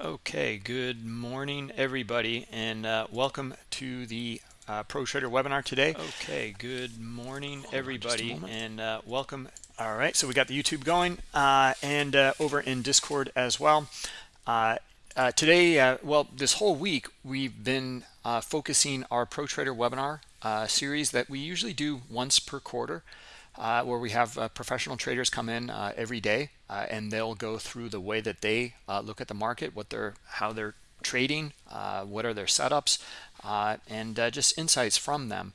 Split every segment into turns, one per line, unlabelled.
Okay, good morning, everybody, and uh, welcome to the uh, Pro Trader webinar today. Okay, good morning, Hold everybody, and uh, welcome. All right, so we got the YouTube going uh, and uh, over in Discord as well. Uh, today, well, this whole week, we've been focusing our Pro Trader webinar series that we usually do once per quarter uh, where we have uh, professional traders come in uh, every day uh, and they'll go through the way that they uh, look at the market, what they're, how they're trading, uh, what are their setups, and just insights from them.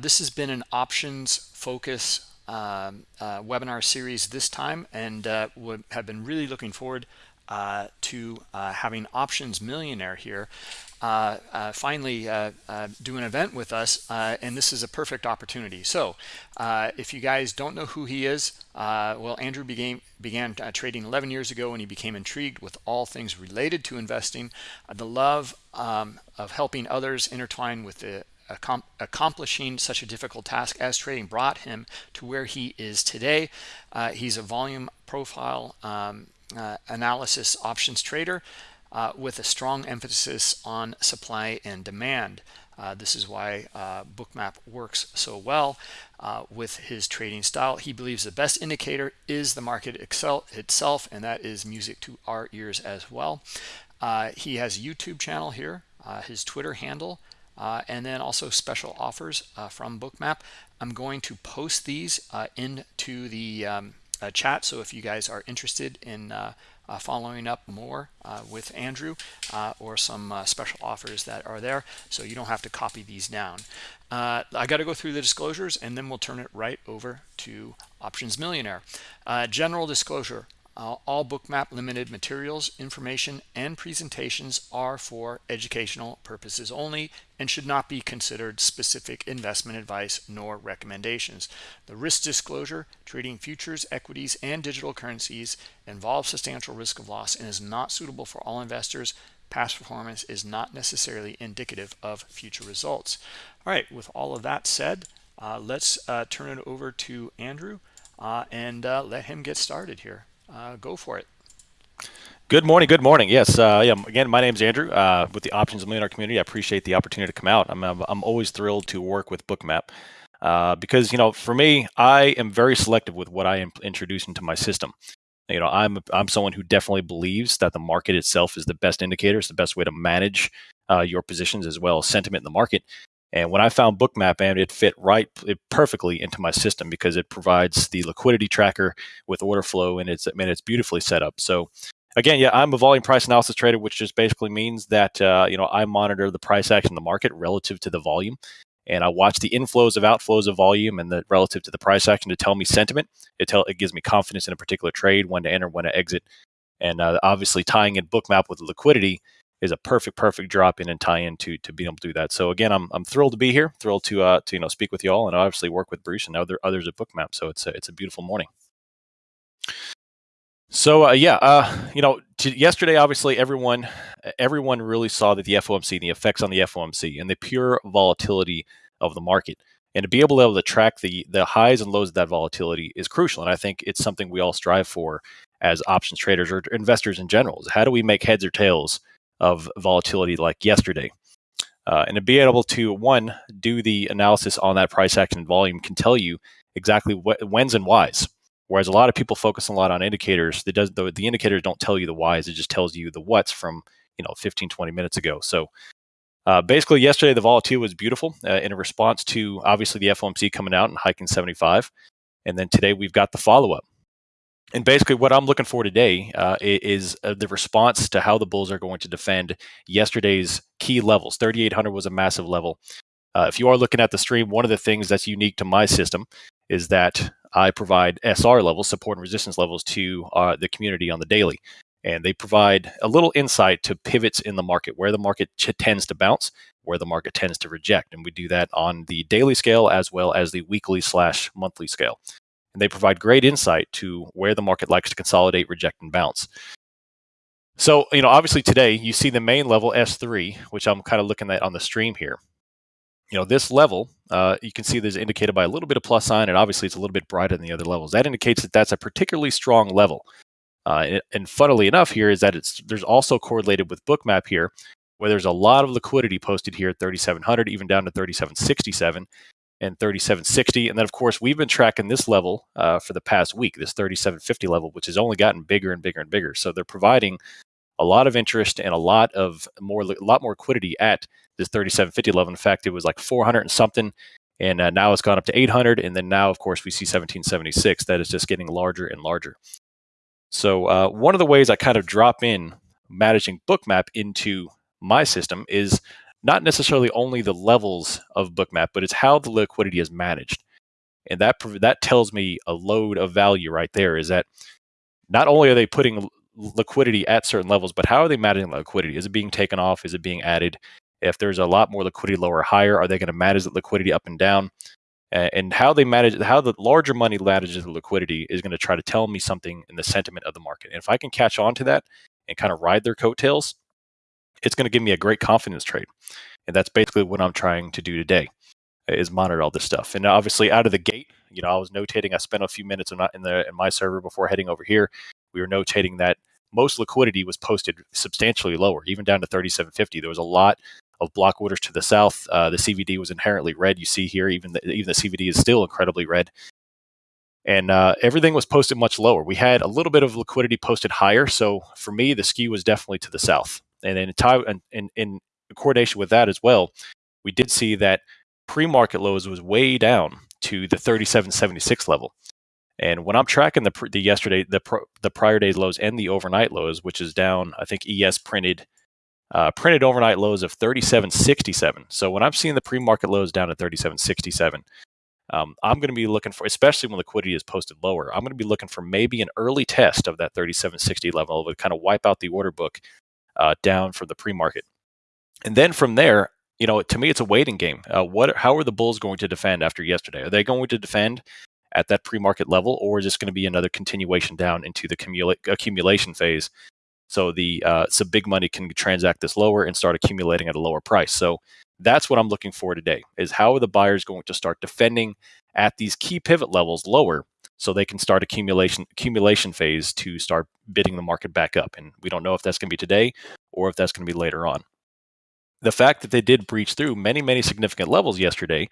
this has been an options focus um, webinar series this time and would have been really looking forward uh, to uh, having options millionaire here uh, uh, finally uh, do an event with us and this is a perfect opportunity. So if you guys don't know who he is well Andrew began began trading 11 years ago and he became intrigued with all things related to investing. The love um, of helping others intertwine with the accomplishing such a difficult task as trading brought him to where he is today. Uh, he's a volume profile um, uh, analysis options trader uh, with a strong emphasis on supply and demand. Uh, this is why uh, bookmap works so well uh, with his trading style he believes the best indicator is the market excel itself and that is music to our ears as well uh, he has a youtube channel here his twitter handle and then also special offers from bookmap i'm going to post these into the um, uh, chat. So if you guys are interested in uh, uh, following up more uh, with Andrew uh, or some uh, special offers that are there, so you don't have to copy these down. I got to go through the disclosures and then we'll turn it right over to Options Millionaire. general disclosure, uh, all bookmap limited materials, information, and presentations are for educational purposes only and should not be considered specific investment advice nor recommendations. The risk disclosure, trading futures, equities, and digital currencies involves substantial risk of loss and is not suitable for all investors. Past performance is not necessarily indicative of future results. All right, with all of that said, uh, let's uh, turn it over to Andrew uh, and uh, let him get started here uh, go for it.
Good morning. Good morning. Yes. Uh, yeah. Again, my name is Andrew uh, with the Options Millionaire community. I appreciate the opportunity to come out. I'm I'm always thrilled to work with Bookmap uh, because you know, for me, I am very selective with what I am introducing to my system. You know, I'm I'm someone who definitely believes that the market itself is the best indicator. It's the best way to manage uh, your positions as well as sentiment in the market. And when I found Bookmap, and it fit right it perfectly into my system because it provides the liquidity tracker with order flow, and it's mean it's beautifully set up. So again, yeah, I'm a volume price analysis trader, which just basically means that uh, you know I monitor the price action in the market relative to the volume, and I watch the inflows of outflows of volume and the relative to the price action to tell me sentiment. It tell it gives me confidence in a particular trade, when to enter, when to exit, and uh, obviously tying in Bookmap with liquidity is a perfect, perfect drop in and tie in to to be able to do that. So again, I'm I'm thrilled to be here, thrilled to uh to you know speak with you all, and obviously work with Bruce and other others at Bookmap. So it's a, it's a beautiful morning. So uh, yeah, uh, you know, to, yesterday obviously everyone everyone really saw that the FOMC, the effects on the FOMC, and the pure volatility of the market, and to be able to, able to track the the highs and lows of that volatility is crucial. And I think it's something we all strive for as options traders or investors in general. Is how do we make heads or tails of volatility like yesterday. Uh, and to be able to, one, do the analysis on that price action volume can tell you exactly what whens and whys. Whereas a lot of people focus a lot on indicators, does, the, the indicators don't tell you the whys, it just tells you the whats from you know 15, 20 minutes ago. So uh, basically, yesterday the volatility was beautiful uh, in response to obviously the FOMC coming out and hiking 75. And then today we've got the follow up and basically what i'm looking for today uh, is uh, the response to how the bulls are going to defend yesterday's key levels. 3800 was a massive level. Uh, if you are looking at the stream one of the things that's unique to my system is that i provide sr levels support and resistance levels to uh, the community on the daily. And they provide a little insight to pivots in the market where the market tends to bounce where the market tends to reject. And we do that on the daily scale as well as the weekly slash monthly scale and they provide great insight to where the market likes to consolidate, reject, and bounce. So, you know, obviously today you see the main level S3, which I'm kind of looking at on the stream here. You know, this level, uh, you can see there's indicated by a little bit of plus sign, and obviously it's a little bit brighter than the other levels. That indicates that that's a particularly strong level. Uh, and, and funnily enough, here is that it's there's also correlated with Bookmap here, where there's a lot of liquidity posted here at 3,700, even down to 3,767 and 3760. And then, of course, we've been tracking this level uh, for the past week, this 3750 level, which has only gotten bigger and bigger and bigger. So they're providing a lot of interest and a lot of more, a lot more liquidity at this 3750 level. In fact, it was like 400 and something, and uh, now it's gone up to 800. And then now, of course, we see 1776. That is just getting larger and larger. So uh, one of the ways I kind of drop in managing Bookmap into my system is not necessarily only the levels of Bookmap, but it's how the liquidity is managed. And that that tells me a load of value right there. Is that not only are they putting liquidity at certain levels, but how are they managing liquidity? Is it being taken off? Is it being added? If there's a lot more liquidity lower or higher, are they going to manage the liquidity up and down? And how they manage, how the larger money manages the liquidity is going to try to tell me something in the sentiment of the market. And if I can catch on to that and kind of ride their coattails, it's going to give me a great confidence trade. And that's basically what I'm trying to do today is monitor all this stuff. And obviously out of the gate, you know, I was notating, I spent a few minutes in, the, in my server before heading over here. We were notating that most liquidity was posted substantially lower, even down to 3750. There was a lot of block orders to the south. Uh, the CVD was inherently red. You see here, even the, even the CVD is still incredibly red. And uh, everything was posted much lower. We had a little bit of liquidity posted higher. So for me, the skew was definitely to the south and in, in, in, in coordination with that as well, we did see that pre-market lows was way down to the 37.76 level. And when I'm tracking the, the yesterday, the the prior day's lows and the overnight lows, which is down, I think ES printed uh, printed overnight lows of 37.67. So when I'm seeing the pre-market lows down at 37.67, um, I'm going to be looking for, especially when liquidity is posted lower, I'm going to be looking for maybe an early test of that 37.60 level to kind of wipe out the order book uh, down from the pre-market. And then from there, you know, to me, it's a waiting game. Uh, what, how are the Bulls going to defend after yesterday? Are they going to defend at that pre-market level, or is this going to be another continuation down into the cumula- accumulation phase? So the uh, so big money can transact this lower and start accumulating at a lower price. So that's what I'm looking for today: is how are the buyers going to start defending at these key pivot levels lower so they can start accumulation accumulation phase to start bidding the market back up. And we don't know if that's going to be today or if that's going to be later on. The fact that they did breach through many, many significant levels yesterday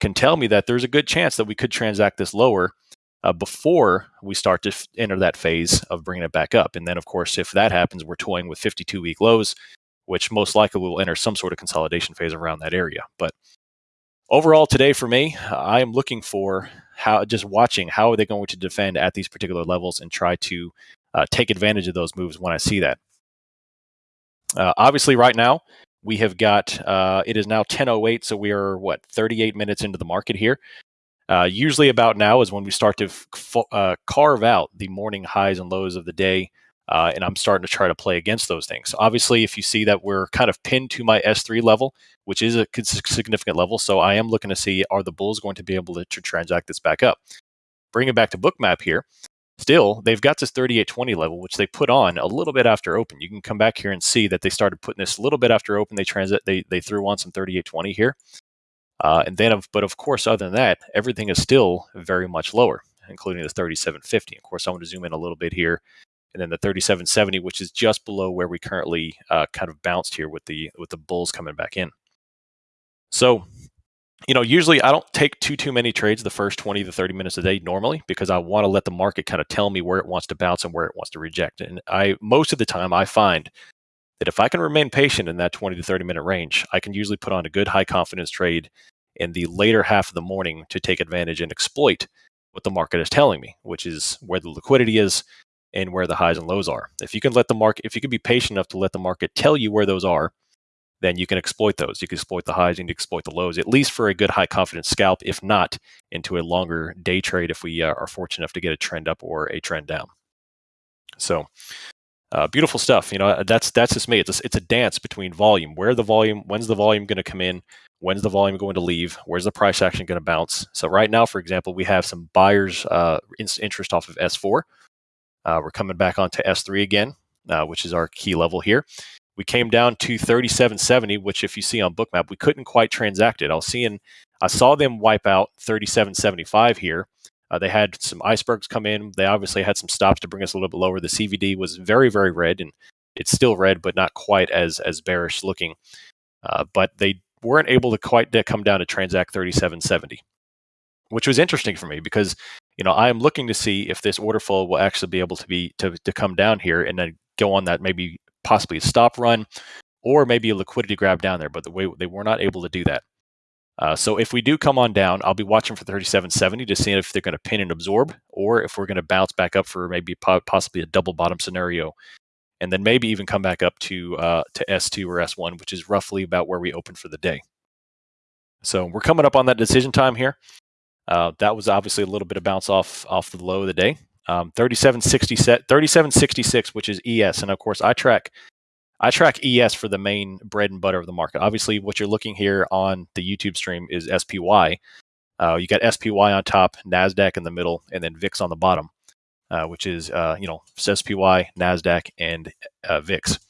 can tell me that there's a good chance that we could transact this lower uh, before we start to f- enter that phase of bringing it back up. And then, of course, if that happens, we're toying with 52 week lows, which most likely will enter some sort of consolidation phase around that area. But overall, today for me, I am looking for how just watching how are they going to defend at these particular levels and try to uh, take advantage of those moves when I see that. Uh, obviously, right now we have got uh, it is now 10:08, so we are what 38 minutes into the market here. Uh, usually, about now is when we start to f- uh, carve out the morning highs and lows of the day. Uh, and I'm starting to try to play against those things. Obviously, if you see that we're kind of pinned to my S3 level, which is a significant level, so I am looking to see are the bulls going to be able to, to transact this back up. Bring it back to bookmap here. Still, they've got this 3820 level, which they put on a little bit after open. You can come back here and see that they started putting this a little bit after open. They transit, they they threw on some 3820 here, uh, and then, of, but of course, other than that, everything is still very much lower, including the 3750. Of course, I want to zoom in a little bit here and then the 3770, which is just below where we currently uh, kind of bounced here with the with the bulls coming back in. So, you know, usually I don't take too too many trades the first 20 to 30 minutes a day normally because I want to let the market kind of tell me where it wants to bounce and where it wants to reject. And I most of the time I find that if I can remain patient in that 20 to 30 minute range, I can usually put on a good high confidence trade in the later half of the morning to take advantage and exploit what the market is telling me, which is where the liquidity is and where the highs and lows are. If you can let the market, if you can be patient enough to let the market tell you where those are, then you can exploit those. You can exploit the highs and exploit the lows, at least for a good high confidence scalp, if not into a longer day trade if we uh, are fortunate enough to get a trend up or a trend down. So, uh, beautiful stuff. You know, that's that's just me. It's a, it's a dance between volume. Where the volume? When's the volume going to come in? When's the volume going to leave? Where's the price action going to bounce? So right now, for example, we have some buyers' uh, interest off of S4. Uh, we're coming back onto S3 again, uh, which is our key level here. We came down to 3770, which if you see on Bookmap, we couldn't quite transact it. I was seeing, I saw them wipe out 3775 here Uh, they had some icebergs come in. They obviously had some stops to bring us a little bit lower. The CVD was very, very red, and it's still red, but not quite as as bearish looking. Uh, but they weren't able to quite come down to transact 3770, which was interesting for me because you know I am looking to see if this order flow will actually be able to be to, to come down here and then go on that maybe possibly a stop run or maybe a liquidity grab down there. But the way they were not able to do that. Uh, so if we do come on down, I'll be watching for 3770 to see if they're going to pin and absorb, or if we're going to bounce back up for maybe po- possibly a double bottom scenario, and then maybe even come back up to uh, to S2 or S1, which is roughly about where we open for the day. So we're coming up on that decision time here. Uh, that was obviously a little bit of bounce off off the low of the day. Um, 3766, which is ES, and of course I track I track ES for the main bread and butter of the market. Obviously, what you're looking here on the YouTube stream is SPY. Uh, you got SPY on top, Nasdaq in the middle, and then VIX on the bottom, uh, which is uh, you know SPY, Nasdaq, and uh, VIX.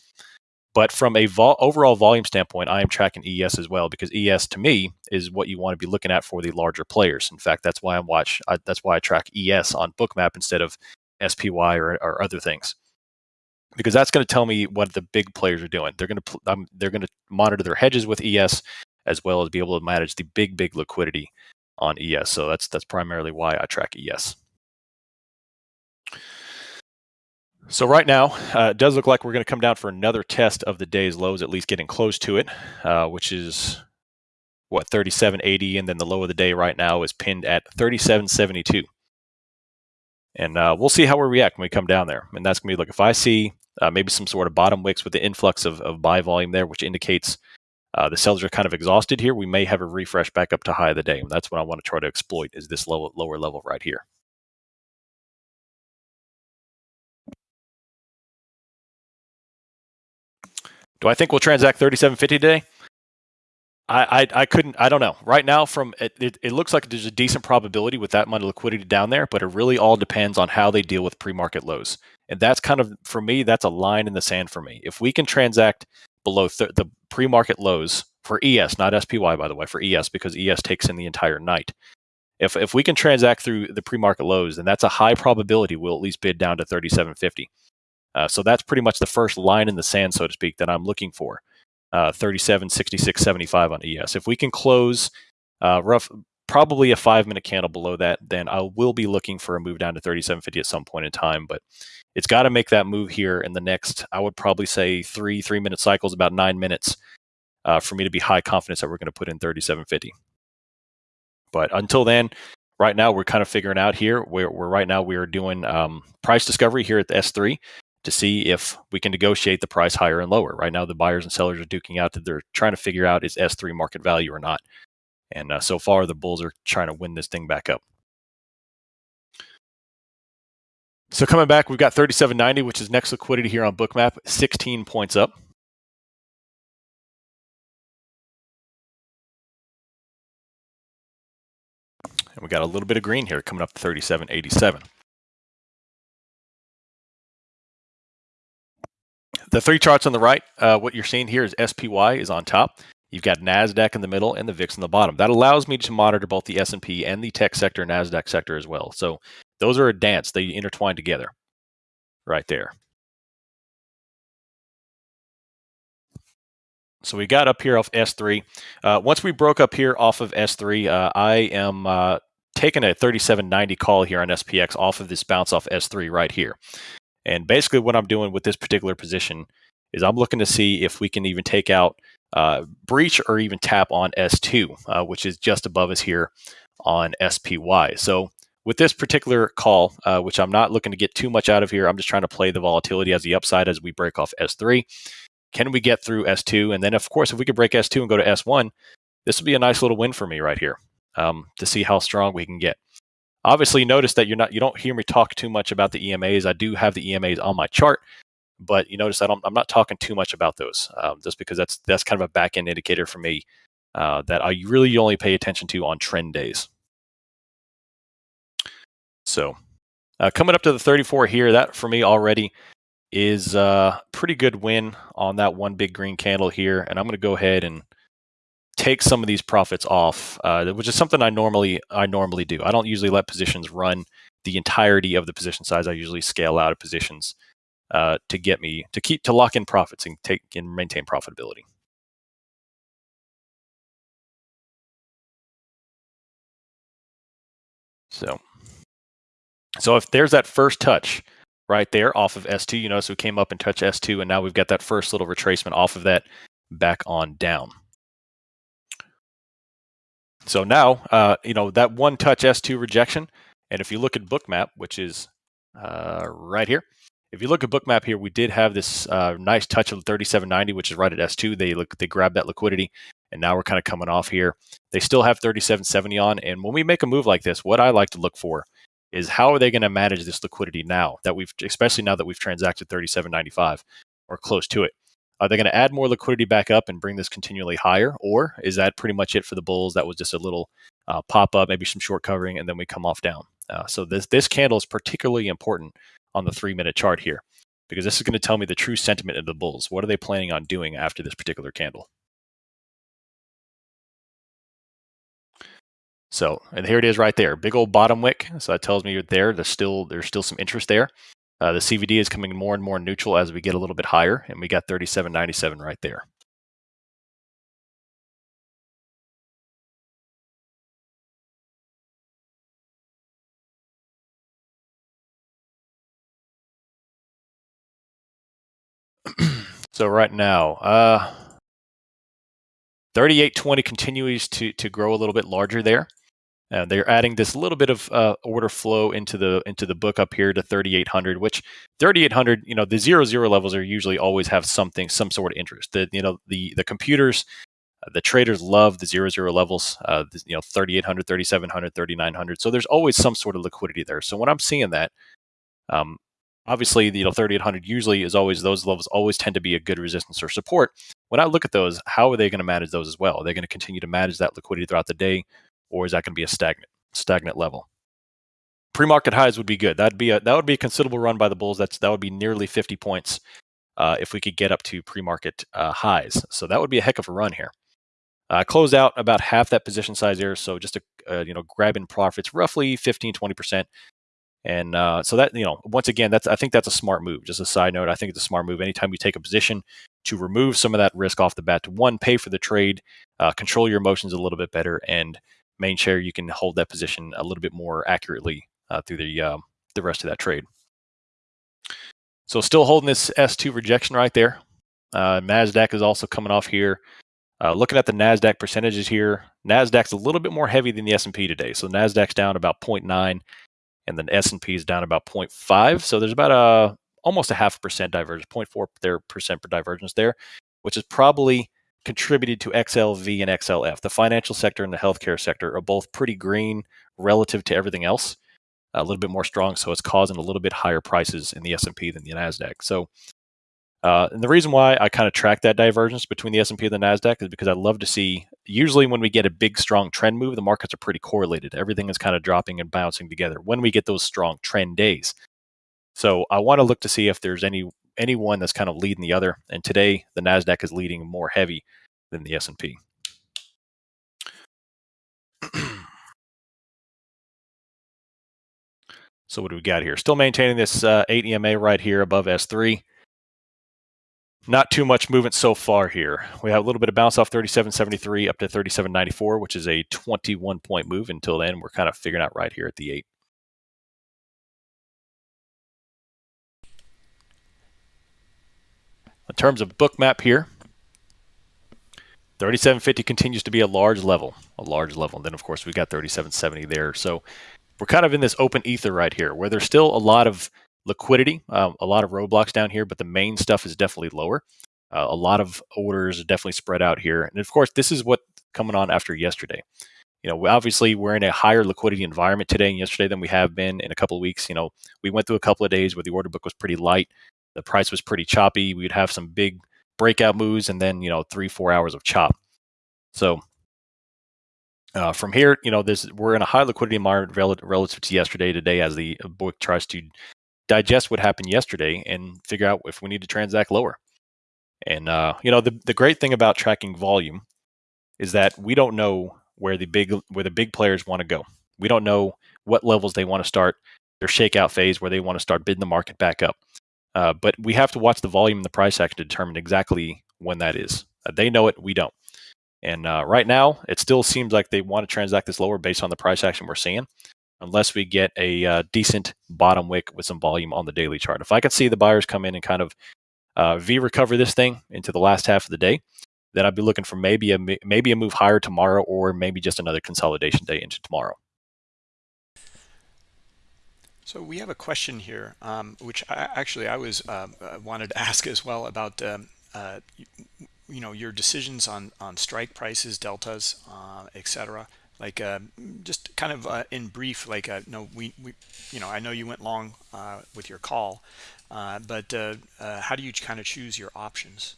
But from a vol- overall volume standpoint, I am tracking ES as well because ES to me is what you want to be looking at for the larger players. In fact, that's why I'm watch. I, that's why I track ES on Bookmap instead of SPY or, or other things because that's going to tell me what the big players are doing. They're going to um, they're going to monitor their hedges with ES as well as be able to manage the big big liquidity on ES. So that's that's primarily why I track ES. So right now, uh, it does look like we're going to come down for another test of the day's lows, at least getting close to it, uh, which is what 37.80, and then the low of the day right now is pinned at 37.72. And uh, we'll see how we react when we come down there. And that's going to be like if I see uh, maybe some sort of bottom wicks with the influx of, of buy volume there, which indicates uh, the sellers are kind of exhausted here. We may have a refresh back up to high of the day. And that's what I want to try to exploit is this low, lower level right here. Do I think we'll transact 3750 today? I, I, I couldn't I don't know. Right now from it, it, it, looks like there's a decent probability with that amount of liquidity down there but it really all depends on how they deal with pre-market lows. And that's kind of for me that's a line in the sand for me. If we can transact below th- the pre-market lows for ES not SPY by the way for ES because ES takes in the entire night. If if we can transact through the pre-market lows then that's a high probability we'll at least bid down to 3750 uh, so that's pretty much the first line in the sand so to speak that I'm looking for uh, 37, 66, 75 on ES. If we can close uh, rough, probably a five minute candle below that, then I will be looking for a move down to 37.50 at some point in time. But it's got to make that move here in the next, I would probably say three three minute cycles, about nine minutes, uh, for me to be high confidence that we're going to put in 37.50. But until then, right now we're kind of figuring out here. We're, we're right now we are doing um, price discovery here at the S3 to see if we can negotiate the price higher and lower. Right now, the buyers and sellers are duking out that they're trying to figure out is S3 market value or not. And uh, so far, the bulls are trying to win this thing back up. So coming back, we've got 37.90, which is next liquidity here on Bookmap, 16 points up. And we got a little bit of green here coming up to 37.87. The three charts on the right, uh, what you're seeing here is SPY is on top. You've got Nasdaq in the middle and the VIX in the bottom. That allows me to monitor both the S&P and the tech sector, Nasdaq sector as well. So those are a dance; they intertwine together, right there. So we got up here off S3. Uh, once we broke up here off of S3, uh, I am uh, taking a 3790 call here on SPX off of this bounce off S3 right here. And basically, what I'm doing with this particular position is I'm looking to see if we can even take out uh, breach or even tap on S2, uh, which is just above us here on SPY. So with this particular call, uh, which I'm not looking to get too much out of here, I'm just trying to play the volatility as the upside as we break off S3. Can we get through S2? And then, of course, if we could break S2 and go to S1, this would be a nice little win for me right here um, to see how strong we can get. Obviously, notice that you're not you don't hear me talk too much about the EMAs. I do have the EMAs on my chart, but you notice I don't, I'm not talking too much about those, um, just because that's that's kind of a back end indicator for me uh, that I really only pay attention to on trend days. So, uh, coming up to the 34 here, that for me already is a pretty good win on that one big green candle here, and I'm going to go ahead and take some of these profits off, uh, which is something I normally I normally do. I don't usually let positions run the entirety of the position size. I usually scale out of positions uh, to get me to keep to lock in profits and take and maintain profitability. So, so if there's that first touch right there off of S2, you notice we came up and touched S2, and now we've got that first little retracement off of that back on down. So now, uh, you know, that one touch S2 rejection, and if you look at bookmap, which is uh, right here, if you look at bookmap here, we did have this uh, nice touch of 3790, which is right at S2. They look, they grabbed that liquidity, and now we're kind of coming off here. They still have 3770 on, and when we make a move like this, what I like to look for is how are they going to manage this liquidity now that we've, especially now that we've transacted 3795 or close to it. Are they going to add more liquidity back up and bring this continually higher, or is that pretty much it for the bulls? That was just a little uh, pop up, maybe some short covering, and then we come off down. Uh, so this this candle is particularly important on the three minute chart here because this is going to tell me the true sentiment of the bulls. What are they planning on doing after this particular candle? So, and here it is right there, big old bottom wick. So that tells me you're there. There's still there's still some interest there. Uh, the CVD is coming more and more neutral as we get a little bit higher, and we got 37.97 right there. so right now, uh, 38.20 continues to to grow a little bit larger there. Uh, they're adding this little bit of uh, order flow into the into the book up here to 3800, which 3800, you know, the zero zero levels are usually always have something, some sort of interest. The you know the the computers, uh, the traders love the zero zero levels. Uh, the, you know, 3800, 3700, 3900. So there's always some sort of liquidity there. So when I'm seeing that, um, obviously you know 3800 usually is always those levels always tend to be a good resistance or support. When I look at those, how are they going to manage those as well? Are they going to continue to manage that liquidity throughout the day? Or is that going to be a stagnant stagnant level? Pre-market highs would be good. That'd be a that would be a considerable run by the bulls. That's that would be nearly 50 points uh, if we could get up to pre-market uh, highs. So that would be a heck of a run here. Uh, closed out about half that position size here, so just a uh, you know grabbing profits roughly 15 20 percent. And uh, so that you know, once again, that's I think that's a smart move. Just a side note, I think it's a smart move. Anytime you take a position to remove some of that risk off the bat, to one, pay for the trade, uh, control your emotions a little bit better, and main share, you can hold that position a little bit more accurately uh, through the uh, the rest of that trade. So still holding this S2 rejection right there. Uh, Nasdaq is also coming off here. Uh, looking at the Nasdaq percentages here, Nasdaq's a little bit more heavy than the S&P today. So Nasdaq's down about 0.9, and then S&P is down about 0.5. So there's about a almost a half percent divergence, 0.4 there percent per divergence there, which is probably contributed to XLV and XLF. The financial sector and the healthcare sector are both pretty green relative to everything else, a little bit more strong. So it's causing a little bit higher prices in the S&P than the Nasdaq. So, uh, and the reason why I kind of track that divergence between the S&P and the Nasdaq is because I love to see. Usually, when we get a big, strong trend move, the markets are pretty correlated. Everything is kind of dropping and bouncing together. When we get those strong trend days, so I want to look to see if there's any any one that's kind of leading the other. And today, the Nasdaq is leading more heavy than the S&P. so what do we got here? Still maintaining this uh, 8 EMA right here above S3. Not too much movement so far here. We have a little bit of bounce off 37.73 up to 37.94, which is a 21 point move. Until then, we're kind of figuring out right here at the 8. In terms of bookmap here, 3750 continues to be a large level, a large level. And then, of course, we've got 3770 there. So we're kind of in this open ether right here where there's still a lot of liquidity, um, a lot of roadblocks down here, but the main stuff is definitely lower. Uh, a lot of orders are definitely spread out here. And of course, this is what coming on after yesterday. You know, obviously we're in a higher liquidity environment today and yesterday than we have been in a couple of weeks. You know, we went through a couple of days where the order book was pretty light the price was pretty choppy. We'd have some big breakout moves and then, you know, three, four hours of chop. So uh, from here, you know, this we're in a high liquidity environment relative to yesterday, today, as the book tries to digest what happened yesterday and figure out if we need to transact lower. And uh, you know, the the great thing about tracking volume is that we don't know where the big where the big players want to go. We don't know what levels they want to start their shakeout phase where they want to start bidding the market back up. Uh, but we have to watch the volume and the price action to determine exactly when that is. Uh, they know it, we don't. And uh, right now, it still seems like they want to transact this lower based on the price action we're seeing, unless we get a uh, decent bottom wick with some volume on the daily chart. If I could see the buyers come in and kind of uh, V recover this thing into the last half of the day, then I'd be looking for maybe a maybe a move higher tomorrow, or maybe just another consolidation day into tomorrow.
So we have a question here, um, which I, actually I was uh, wanted to ask as well about um, uh, you know your decisions on on strike prices deltas uh, etc like uh, just kind of uh, in brief like uh, no we, we you know i know you went long with your call but how do you kind of choose your options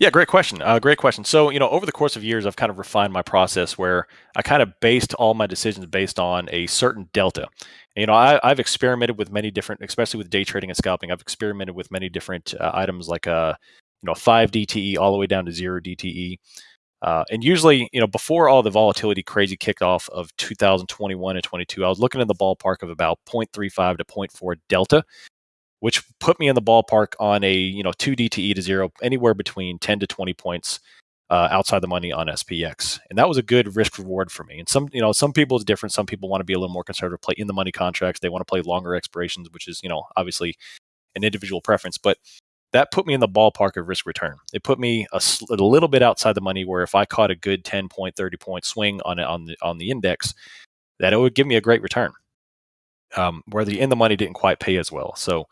yeah, great question. Uh, great question. So, you know, over the course of years, I've kind of refined my process where I kind of based all my decisions based on a certain delta. And, you know, I, have experimented with many different, especially with day trading and scalping. I've experimented with many different uh, items like a, you know, five DTE all the way down to zero DTE. Uh, and usually, you know, before all the volatility crazy kickoff of 2021 and 22, I was looking in the ballpark of about 0.35 to 0.4 delta which put me in the ballpark on a you know two DTE to zero, anywhere between 10 to 20 points uh, outside the money on SPX, and that was a good risk reward for me. And some you know some people it's different. Some people want to be a little more conservative, play in the money contracts. They want to play longer expirations, which is you know obviously an individual preference, but that put me in the ballpark of risk return. It put me a, a, little bit outside the money where if I caught a good 10 point, 30 point swing on on the on the index, that it would give me a great return. Um, where the in the money didn't quite pay as well. So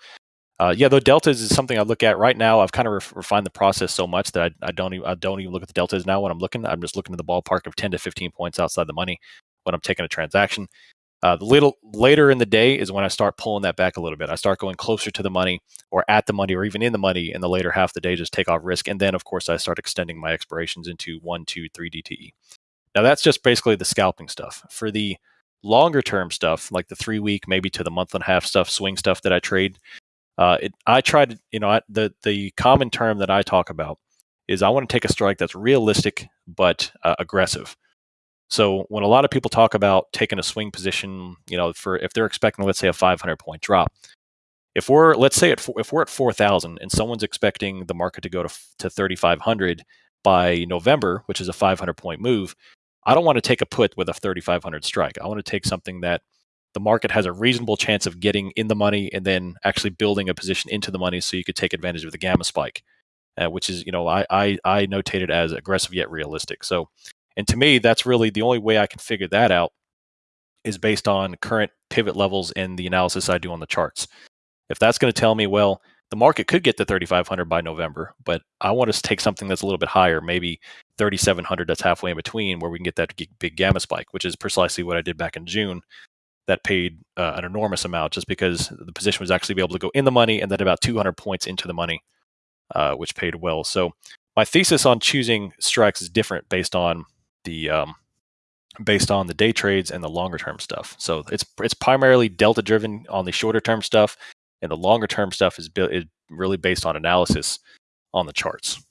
uh, yeah, the deltas is something I look at right now. I've kind of re- refined the process so much that I, I, don't even I don't even look at the deltas now when I'm looking. I'm just looking at the ballpark of 10 to 15 points outside the money when I'm taking a transaction. Uh, the little later in the day is when I start pulling that back a little bit. I start going closer to the money or at the money or even in the money in the later half of the day, just take off risk. And then, of course, I start extending my expirations into one, two, three DTE. Now, that's just basically the scalping stuff. For the longer term stuff, like the three week, maybe to the month and a half stuff, swing stuff that I trade, uh, it, I try to, you know, I, the the common term that I talk about is I want to take a strike that's realistic but uh, aggressive. So when a lot of people talk about taking a swing position, you know, for if they're expecting, let's say, a 500 point drop, if we're let's say at, if we're at 4,000 and someone's expecting the market to go to to 3,500 by November, which is a 500 point move, I don't want to take a put with a 3,500 strike. I want to take something that the market has a reasonable chance of getting in the money and then actually building a position into the money so you could take advantage of the gamma spike, uh, which is, you know, I, I, I notated as aggressive yet realistic. So, and to me, that's really the only way I can figure that out is based on current pivot levels in the analysis I do on the charts. If that's going to tell me, well, the market could get to 3,500 by November, but I want to take something that's a little bit higher, maybe 3,700 that's halfway in between, where we can get that big gamma spike, which is precisely what I did back in June that paid uh, an enormous amount just because the position was actually able to go in the money and then about 200 points into the money, uh, which paid well. So my thesis on choosing strikes is different based on the um, based on the day trades and the longer term stuff. So it's it's primarily delta driven on the shorter term stuff, and the longer term stuff is, is really based on analysis on the charts.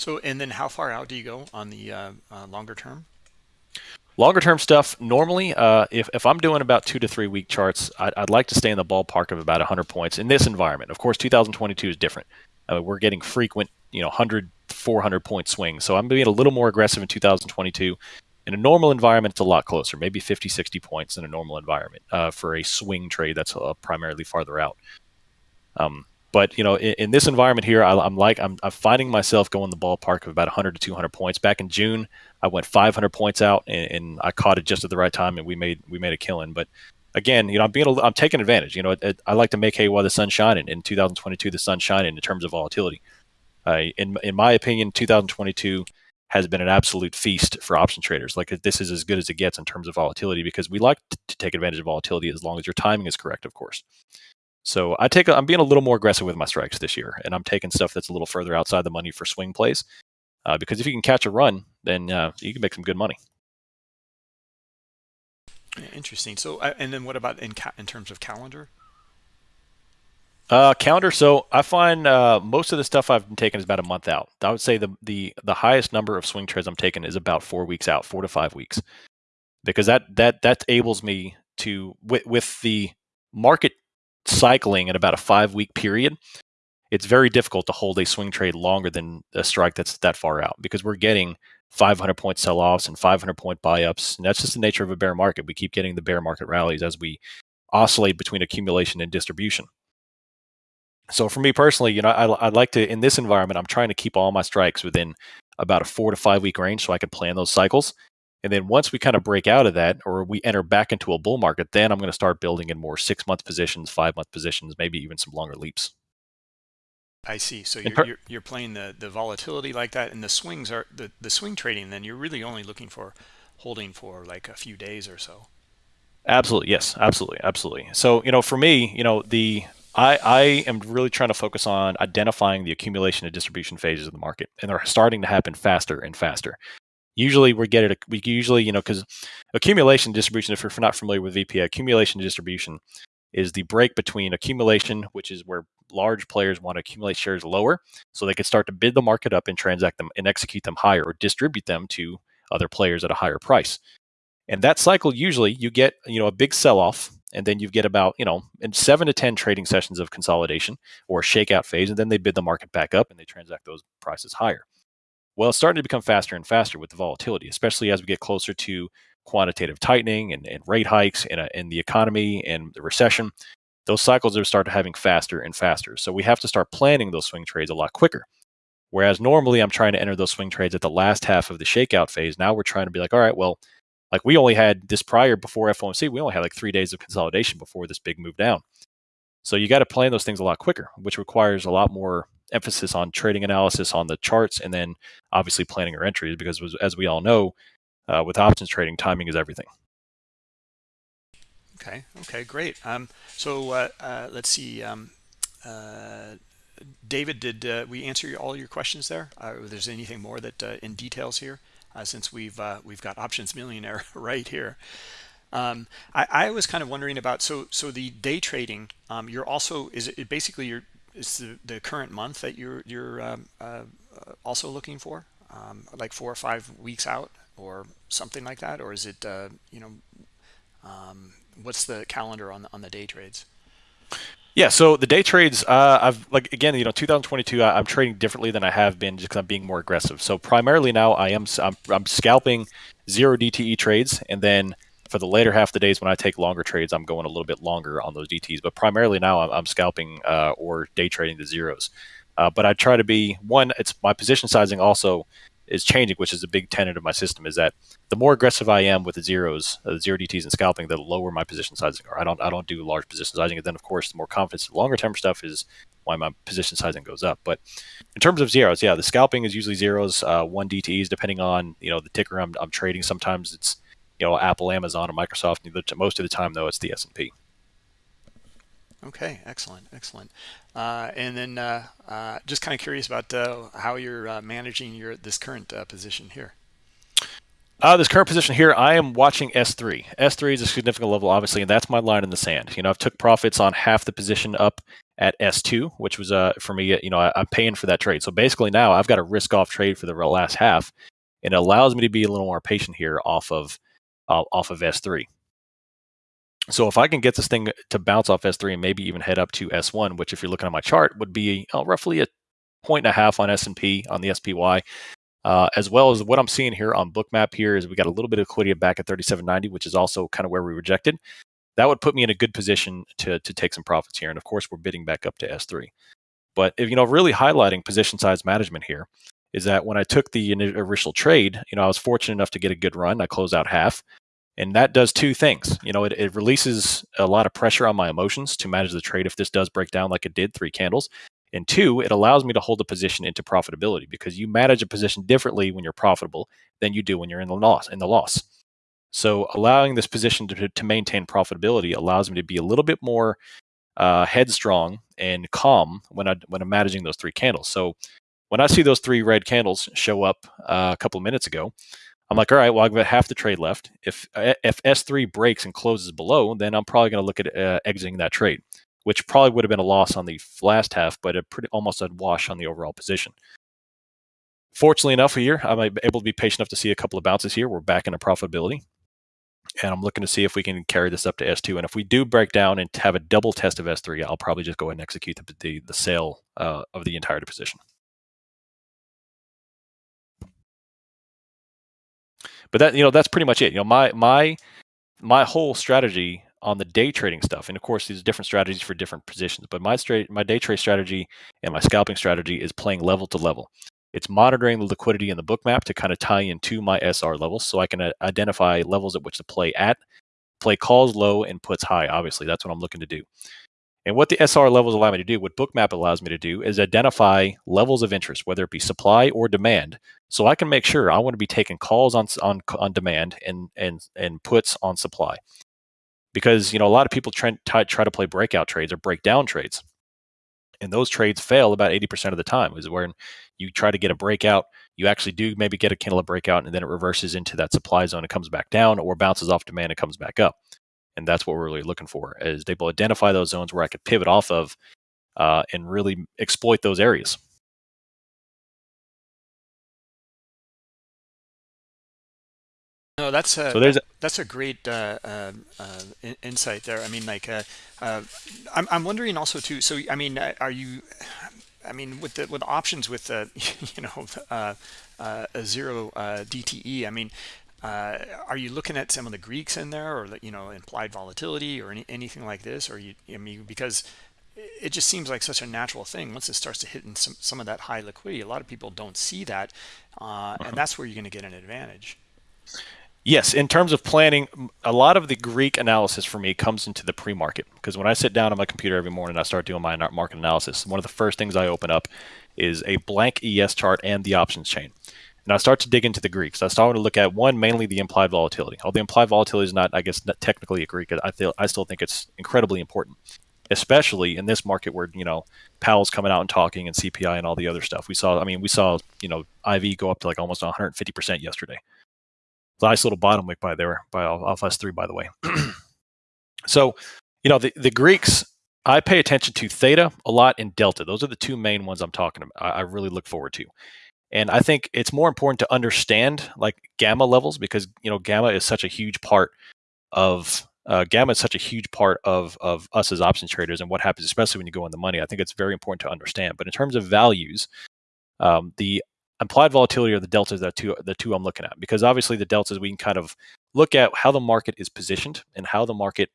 So, and then how far out do you go on the uh, uh, longer term?
Longer term stuff, normally, uh, if, if I'm doing about two to three week charts, I'd, I'd, like to stay in the ballpark of about 100 points in this environment. Of course, 2022 is different. Uh, we're getting frequent, you know, 100, 400 point swings. So I'm being a little more aggressive in 2022. In a normal environment, it's a lot closer, maybe 50, 60 points in a normal environment uh, for a swing trade that's uh, primarily farther out. Um, but you know, in, in this environment here, I, am like I'm, I'm, finding myself going the ballpark of about 100 to 200 points. Back in June, I went 500 points out, and, and, I caught it just at the right time, and we made we made a killing. But again, you know, I'm being a, I'm taking advantage. You know, it, it, I like to make hay while the sun's shining. In 2022, the sun's shining in terms of volatility. Uh, in in my opinion, 2022 has been an absolute feast for option traders. Like this is as good as it gets in terms of volatility because we like to take advantage of volatility as long as your timing is correct, of course. So I take a, I'm being a little more aggressive with my strikes this year, and I'm taking stuff that's a little further outside the money for swing plays, uh, because if you can catch a run, then uh, you can make some good money.
Interesting. So, and then what about in ca- in terms of calendar?
Uh, calendar. So I find uh, most of the stuff I've been taking is about a month out. I would say the the the highest number of swing trades I'm taking is about four weeks out, four to five weeks, because that that that enables me to with with the market cycling in about a five week period. It's very difficult to hold a swing trade longer than a strike that's that far out because we're getting 500 point sell offs and 500 point buy ups. And that's just the nature of a bear market. We keep getting the bear market rallies as we oscillate between accumulation and distribution. So for me personally, you know, I, would like to in this environment, I'm trying to keep all my strikes within about a four to five week range, so I can plan those cycles. And then once we kind of break out of that, or we enter back into a bull market, then I'm going to start building in more six month positions, five month positions, maybe even some longer leaps.
I see. So you're, per- you're, you're playing the the volatility like that, and the swings are the the swing trading. Then you're really only looking for holding for like a few days or so.
Absolutely, yes, absolutely, absolutely. So you know, for me, you know, the I, I am really trying to focus on identifying the accumulation and distribution phases of the market, and they're starting to happen faster and faster. Usually, we get it. We usually, you know, because accumulation distribution. If you're not familiar with VPA, accumulation distribution is the break between accumulation, which is where large players want to accumulate shares lower, so they can start to bid the market up and transact them and execute them higher, or distribute them to other players at a higher price. And that cycle usually you get, you know, a big sell off and then you get about you know in seven to ten trading sessions of consolidation or shakeout phase and then they bid the market back up and they transact those prices higher well it's starting to become faster and faster with the volatility especially as we get closer to quantitative tightening and, and rate hikes in, a, in the economy and the recession those cycles are starting having faster and faster. So we have to start planning those swing trades a lot quicker. Whereas normally i'm trying to enter those swing trades at the last half of the shakeout phase. Now we're trying to be like all right well like we only had this prior before FOMC, we only had like three days of consolidation before this big move down. So you got to plan those things a lot quicker, which requires a lot more emphasis on trading analysis on the charts, and then obviously planning your entries because as we all know, uh, with options trading, timing is everything.
Okay. Okay. Great. Um, so uh, uh, let's see. Um, uh, David, did uh, we answer all your questions there? Uh, if there's anything more that in details here? since we've we've got options millionaire right here. Um, I, I, was kind of wondering about so so the day trading. Um, you're also is it basically your is the, the current month that you're you're um, uh, also looking for, um, like four or five weeks out or something like that, or is it uh, you know um, what's the calendar on the, on the day trades?
Yeah, so the day trades, uh, I've like again, you know, 2022, I, am trading differently than I have been just because I'm being more aggressive. So primarily now, I am I'm, I'm scalping zero DTE trades, and then for the later half of the days when I take longer trades, I'm going a little bit longer on those DTs. But primarily now, I'm, I'm scalping uh, or day trading the zeros. Uh, but I try to be one. It's my position sizing also is changing, which is a big tenet of my system, is that the more aggressive I am with the zeros, uh, zero DTs and scalping, the lower my position sizing are. I don't I don't do large position sizing, and then of course the more confidence, the longer term stuff is why my position sizing goes up. But in terms of zeros, yeah, the scalping is usually zeros, uh, one DTs, depending on you know the ticker I'm, I'm trading. Sometimes it's you know Apple, Amazon, or Microsoft. Most of the time though, it's the S and P.
Okay, excellent, excellent. Uh, and then uh, uh, just kind of curious about uh, how you're uh, managing your this current uh, position here.
this current position here, I am watching S3. S3 is a significant level, obviously, and that's my line in the sand. You know, I've took profits on half the position up at S2, which was uh, for me, you know, I, am paying for that trade. So basically now I've got a risk off trade for the last half, and it allows me to be a little more patient here off of off of S3. So if I can get this thing to bounce off S3 and maybe even head up to S1, which if you're looking at my chart would be uh, roughly a point and a half on S&P on the SPY, uh, as well as what I'm seeing here on Bookmap here is we got a little bit of liquidity back at 37.90, which is also kind of where we rejected. That would put me in a good position to to take some profits here, and of course we're bidding back up to S3. But if you know, really highlighting position size management here is that when I took the initial trade, you know, I was fortunate enough to get a good run. I closed out half and that does two things. You know it, it releases a lot of pressure on my emotions to manage the trade if this does break down like it did three candles. And two it allows me to hold the position into profitability because you manage a position differently when you're profitable than you do when you're in the loss in the loss. So allowing this position to, to maintain profitability allows me to be a little bit more uh, headstrong and calm when I when I'm managing those three candles. So when I see those three red candles show up uh, a couple of minutes ago, I'm like, all right, well, I've got half the trade left. If if S3 breaks and closes below, then I'm probably going to look at uh, exiting that trade. which probably would have been a loss on the last half, but a pretty almost a wash on the overall position. Fortunately enough, here I'm able to be patient enough to see a couple of bounces here. We're back into profitability, and I'm looking to see if we can carry this up to S2. And if we do break down and have a double test of S3, I'll probably just go ahead and execute the the, the sale uh, of the entire position. But that you know that's pretty much it. You know my my my whole strategy on the day trading stuff, and of course these different strategies for different positions. But my straight my day trade strategy and my scalping strategy is playing level to level. It's monitoring the liquidity in the Bookmap to kind of tie into my SR levels, so I can uh, identify levels at which to play at, play calls low and puts high. Obviously, that's what I'm looking to do. And what the SR levels allow me to do, what Bookmap allows me to do, is identify levels of interest, whether it be supply or demand, so I can make sure I want to be taking calls on on on demand and and and puts on supply. Because you know a lot of people try, try to play breakout trades or breakdown trades, and those trades fail about 80% of the time. Is when you try to get a breakout, you actually do maybe get a candle of breakout, and then it reverses into that supply zone and comes back down, or bounces off demand and comes back up and that's what we're really looking for is they will identify those zones where I could pivot off of uh, and really exploit those areas.
No, that's a, so there's a, that's a great uh, uh, uh insight there. I mean, like, uh, uh, I'm I'm wondering also too. So, I mean, are you? I mean, with the with options with the you know a zero DTE. I mean, uh, are you looking at some of the Greeks in there or, you know, implied volatility or any, anything like this? Or you, I mean, because it just seems like such a natural thing. Once it starts to hit in some, some of that high liquidity, a lot of people don't see that. Uh, uh-huh. And that's where you're going to get an advantage.
Yes, in terms of planning, a lot of the Greek analysis for me comes into the pre-market because when I sit down on my computer every morning, I start doing my market analysis. One of the first things I open up is a blank ES chart and the options chain. And I start to dig into the Greeks. I start to look at one, mainly the implied volatility. Although the implied volatility is not, I guess, not technically a Greek, I feel I still think it's incredibly important, especially in this market where you know Powell's coming out and talking and CPI and all the other stuff. We saw, I mean, we saw you know IV go up to like almost 150 percent yesterday. Nice little bottom wick by there by off S3, by the way. so, you know, the the Greeks. I pay attention to theta a lot and delta. Those are the two main ones I'm talking about. I, I really look forward to. And I think it's more important to understand like gamma levels because you know gamma is such a huge part of uh, gamma is such a huge part of of us as options traders and what happens, especially when you go in the money. I think it's very important to understand. But in terms of values, um, the implied volatility or the deltas are two the two I'm looking at because obviously the deltas we can kind of look at how the market is positioned and how the market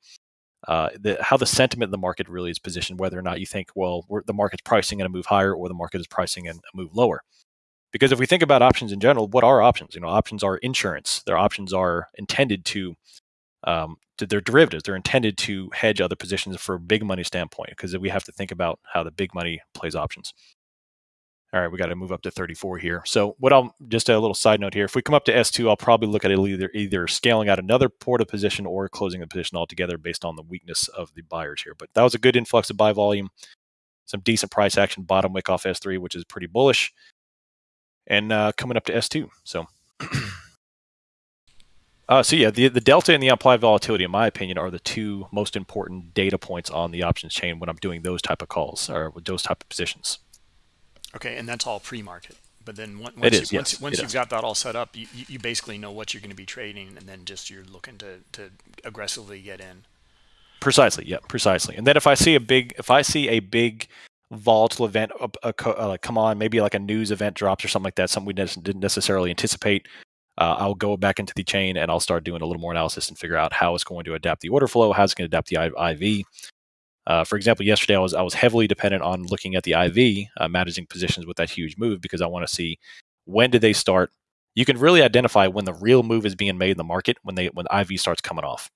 uh, the, how the sentiment in the market really is positioned, whether or not you think, well, the market's pricing in a move higher or the market is pricing in a move lower. Because if we think about options in general, what are options? You know, options are insurance. Their options are intended to, um, they're derivatives. They're intended to hedge other positions for a big money standpoint. Because we have to think about how the big money plays options. All right, we got to move up to 34 here. So what I'll just a little side note here. If we come up to S2, I'll probably look at it either either scaling out another porta position or closing the position altogether based on the weakness of the buyers here. But that was a good influx of buy volume. Some decent price action bottom wick off S3, which is pretty bullish and uh, coming up to S2. So, uh, so yeah, the the delta and the implied volatility, in my opinion, are the two most important data points on the options chain when I'm doing those type of calls or with those type of positions.
Okay, and that's all pre-market. But then once,
it is,
you,
yes,
once, once you've is. got that all set up, you, you basically know what you're going to be trading, and then just you're looking to, to aggressively get in.
Precisely, yeah, precisely. And then if I see a big, if I see a big volatile event uh, uh, uh, come on, maybe like a news event drops or something like that, something we didn't necessarily anticipate, uh, I'll go back into the chain and I'll start doing a little more analysis and figure out how it's going to adapt the order flow, how it's going to adapt the IV. Uh, for example, yesterday I was I was heavily dependent on looking at the IV, uh, managing positions with that huge move because I want to see when did they start. You can really identify when the real move is being made in the market when they when IV starts coming off.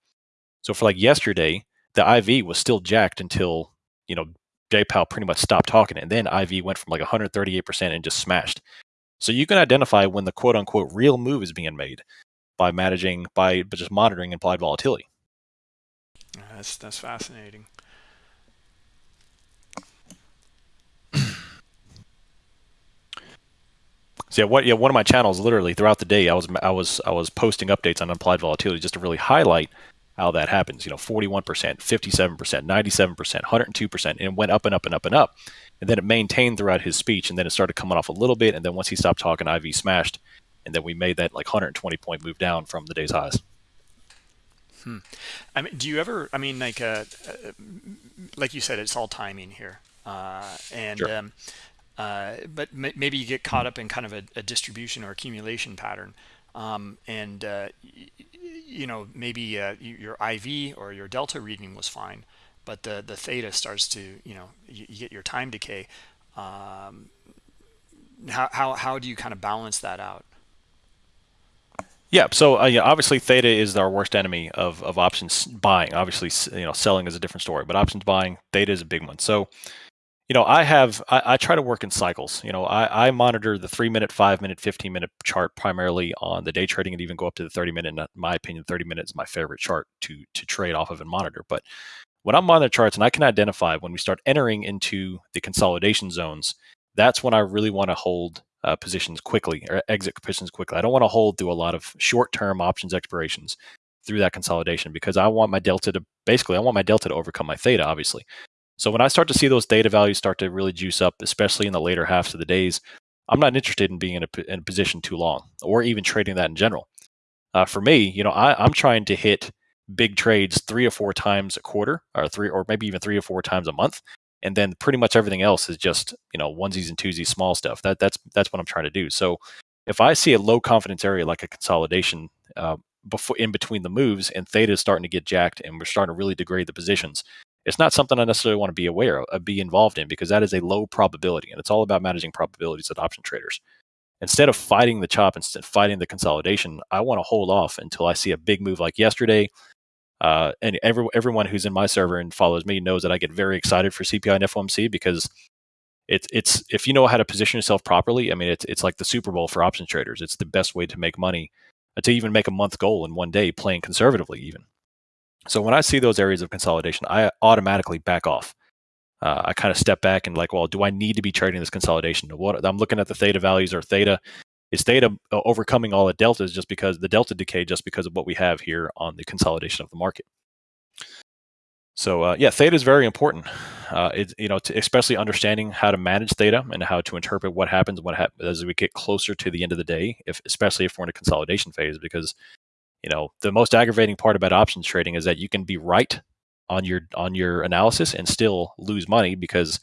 So for like yesterday, the IV was still jacked until you know J Powell pretty much stopped talking. And then IV went from like 138% and just smashed. So you can identify when the quote unquote real move is being made by managing, by just monitoring implied volatility.
That's, that's fascinating.
So yeah, what yeah, one of my channels literally throughout the day I was I was I was posting updates on implied volatility just to really highlight how that happens. You know, 41%, 57%, 97%, 102%, and it went up and up and up and up. And then it maintained throughout his speech, and then it started coming off a little bit. And then once he stopped talking, IV smashed, and then we made that like 120 point move down from the day's highs.
Hmm. I mean, do you ever? I mean, like, uh, uh, like you said, it's all timing here, uh, and sure. um, uh, but maybe you get caught up in kind of a, a distribution or accumulation pattern, um, and uh, you know maybe uh, your IV or your delta reading was fine, but the the theta starts to you know you, you get your time decay. Um, how how how do you kind of balance that out?
Yeah, so uh, yeah, obviously theta is our worst enemy of, of options buying. Obviously, you know, selling is a different story, but options buying, theta is a big one. So, you know, I have I, I try to work in cycles. You know, I, I monitor the three minute, five minute, fifteen minute chart primarily on the day trading, and even go up to the thirty minute. In my opinion, thirty minutes is my favorite chart to to trade off of and monitor. But when I'm on the charts and I can identify when we start entering into the consolidation zones, that's when I really want to hold uh, positions quickly or exit positions quickly. I don't want to hold through a lot of short-term options expirations through that consolidation because I want my delta to basically I want my delta to overcome my theta, obviously. So when I start to see those theta values start to really juice up, especially in the later halves of the days, I'm not interested in being in a, in a position too long or even trading that in general. Uh, for me, you know, I, I'm trying to hit big trades three or four times a quarter, or three, or maybe even three or four times a month and then pretty much everything else is just you know onesies and twosies small stuff that that's that's what i'm trying to do so if i see a low confidence area like a consolidation uh, before in between the moves and theta is starting to get jacked and we're starting to really degrade the positions it's not something i necessarily want to be aware of uh, be involved in because that is a low probability and it's all about managing probabilities at option traders instead of fighting the chop instead fighting the consolidation i want to hold off until i see a big move like yesterday uh, and every, everyone who's in my server and follows me knows that I get very excited for CPI and FOMC because it's it's if you know how to position yourself properly. I mean, it's it's like the Super Bowl for option traders. It's the best way to make money, uh, to even make a month goal in one day, playing conservatively even. So when I see those areas of consolidation, I automatically back off. Uh, I kind of step back and like, well, do I need to be trading this consolidation? What I'm looking at the theta values or theta is theta uh, overcoming all the deltas just because the delta decay just because of what we have here on the consolidation of the market. So uh, yeah, theta is very important. Uh, it, you know, to, especially understanding how to manage theta and how to interpret what happens what as we get closer to the end of the day, if especially if we're in a consolidation phase, because you know the most aggravating part about options trading is that you can be right on your on your analysis and still lose money because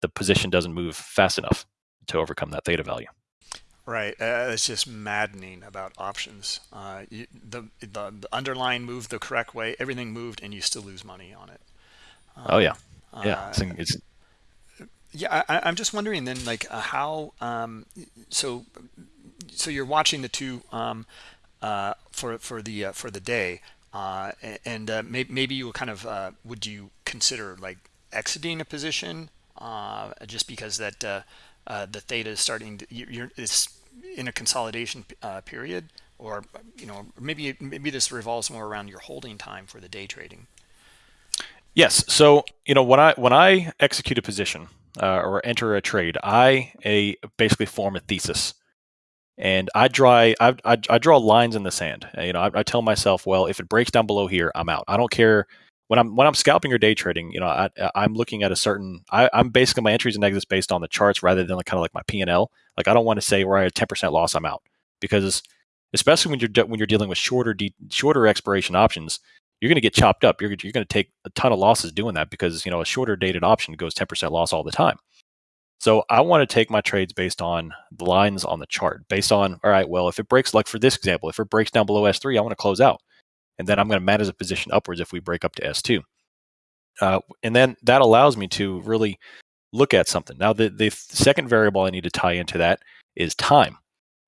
the position doesn't move fast enough to overcome that theta value.
Right, uh, it's just maddening about options. Uh, you, the, the, the underlying moved the correct way, everything moved, and you still lose money on it.
Um, oh yeah, yeah. Uh, it's,
yeah, I, am just wondering then, like uh, how. Um, so, so you're watching the two um, uh, for for the uh, for the day, and may, maybe you kind of would you consider like exiting a position just because that the theta is starting to, you're, it's in a consolidation uh, period? Or you know maybe maybe this revolves more around your holding time for the day trading.
Yes. So you know when i when i execute a position uh, or enter a trade i a basically form a thesis and i draw I, I, I draw lines in the sand. You know I, I, tell myself well if it breaks down below here i'm out. I don't care. When i'm when i'm scalping or day trading you know I, i'm looking at a certain I, i'm basically my entries and exits based on the charts rather than like, kind of like my p&l like I don't want to say where I had 10% loss, I'm out. Because especially when you're de- when you're dealing with shorter de- shorter expiration options, you're going to get chopped up. You're you're going to take a ton of losses doing that because you know a shorter dated option goes 10% loss all the time. So I want to take my trades based on the lines on the chart, based on all right, well, if it breaks like for this example, if it breaks down below S3, I want to close out, and then I'm going to manage a position upwards if we break up to S2. Uh, and then that allows me to really look at something. Now, the, the second variable I need to tie into that is time.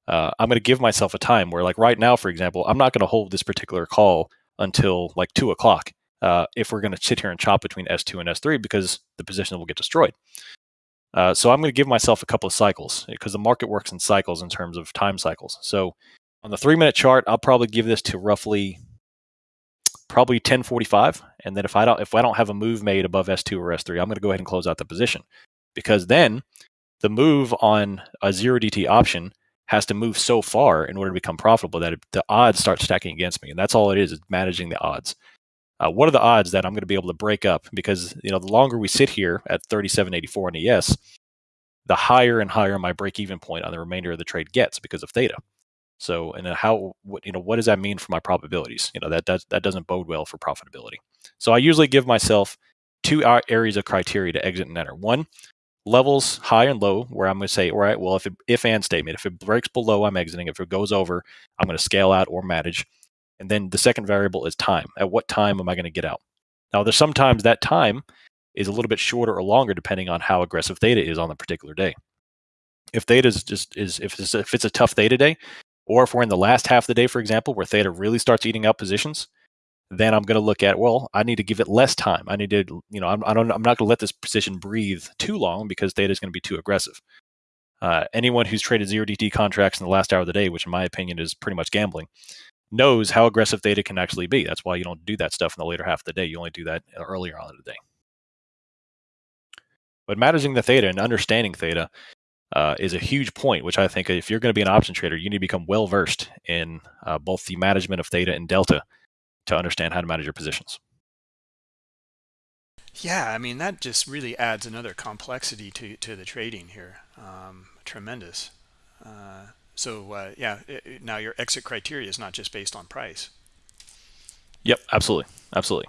Uh, I'm going to give myself a time where, like right now, for example, I'm not going to hold this particular call until like two o'clock uh, if we're going to sit here and chop between S2 and S3 because the position will get destroyed. Uh, so I'm going to give myself a couple of cycles because the market works in cycles in terms of time cycles. So on the three minute chart, I'll probably give this to roughly probably 1045 and then if i don't if i don't have a move made above s2 or s3 i'm going to go ahead and close out the position. Because then the move on a zero dt option has to move so far in order to become profitable that it, the odds start stacking against me. And that's all it is is managing the odds uh, what are the odds that I'm going to be able to break up? Because you know, the longer we sit here at 37.84 on ES, the higher and higher my break-even point on the remainder of the trade gets because of theta. So, and how what you know what does that mean for my probabilities? You know that does that doesn't bode well for profitability. So I usually give myself two areas of criteria to exit and enter. One, levels high and low, where I'm going to say, all right, well, if it, if and statement, if it breaks below, I'm exiting. If it goes over, I'm going to scale out or manage. And then the second variable is time. At what time am I going to get out? Now, there's sometimes that time is a little bit shorter or longer depending on how aggressive theta is on the particular day. If theta is just is if it's, if it's a tough theta day, or if we're in the last half of the day, for example, where theta really starts eating up positions, then I'm going to look at well, I need to give it less time. I need to, you know, I'm, I don't, I'm not going to let this position breathe too long because theta is going to be too aggressive. Uh, anyone who's traded zero DT contracts in the last hour of the day, which in my opinion is pretty much gambling, knows how aggressive theta can actually be. That's why you don't do that stuff in the later half of the day. You only do that earlier on in the day. But managing the theta and understanding theta uh, is a huge point, which I think if you're going to be an option trader, you need to become well versed in uh, both the management of theta and delta to understand how to manage your positions.
Yeah, I mean that just really adds another complexity to to the trading here. Um, tremendous. Uh, so uh, yeah, it, now your exit criteria is not just based on price.
Yep, absolutely, absolutely.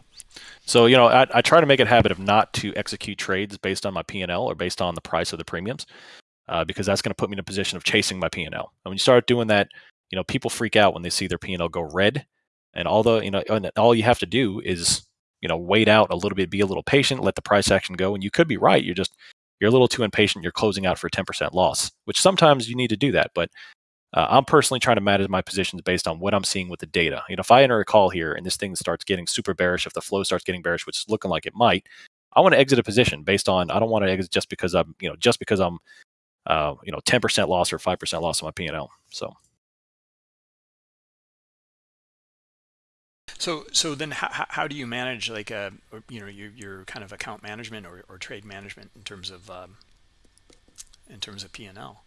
So you know, I, I try to make it a habit of not to execute trades based on my P and L or based on the price of the premiums, uh, because that's going to put me in a position of chasing my P and when you start doing that, you know, people freak out when they see their P and L go red. And all the you know, and all you have to do is you know wait out a little bit, be a little patient, let the price action go, and you could be right. You're just you're a little too impatient. You're closing out for a 10% loss, which sometimes you need to do that. But uh, I'm personally trying to manage my positions based on what I'm seeing with the data. You know, if I enter a call here and this thing starts getting super bearish, if the flow starts getting bearish, which is looking like it might, I want to exit a position based on. I don't want to exit just because I'm, you know, just because I'm, uh, you know, 10% loss or 5% loss on my P&L. So.
So, so then how, how do you manage like, a, uh, you know, your, your kind of account management or, or trade management in terms of, um, in terms of P&L?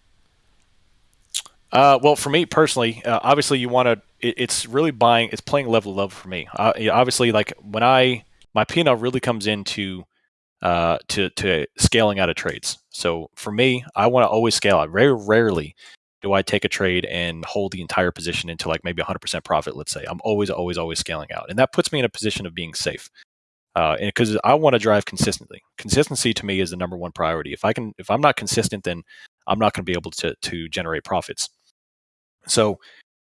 Uh, well, for me personally, uh, obviously you want to. It, it's really buying. It's playing level level for me. Uh, obviously, like when I my P&L really comes into uh, to to scaling out of trades. So for me, I want to always scale out. Very rarely do I take a trade and hold the entire position into like maybe 100% profit. Let's say I'm always always always scaling out, and that puts me in a position of being safe. Uh, because I want to drive consistently. Consistency to me is the number one priority. If I can, if I'm not consistent, then I'm not going to be able to to generate profits. So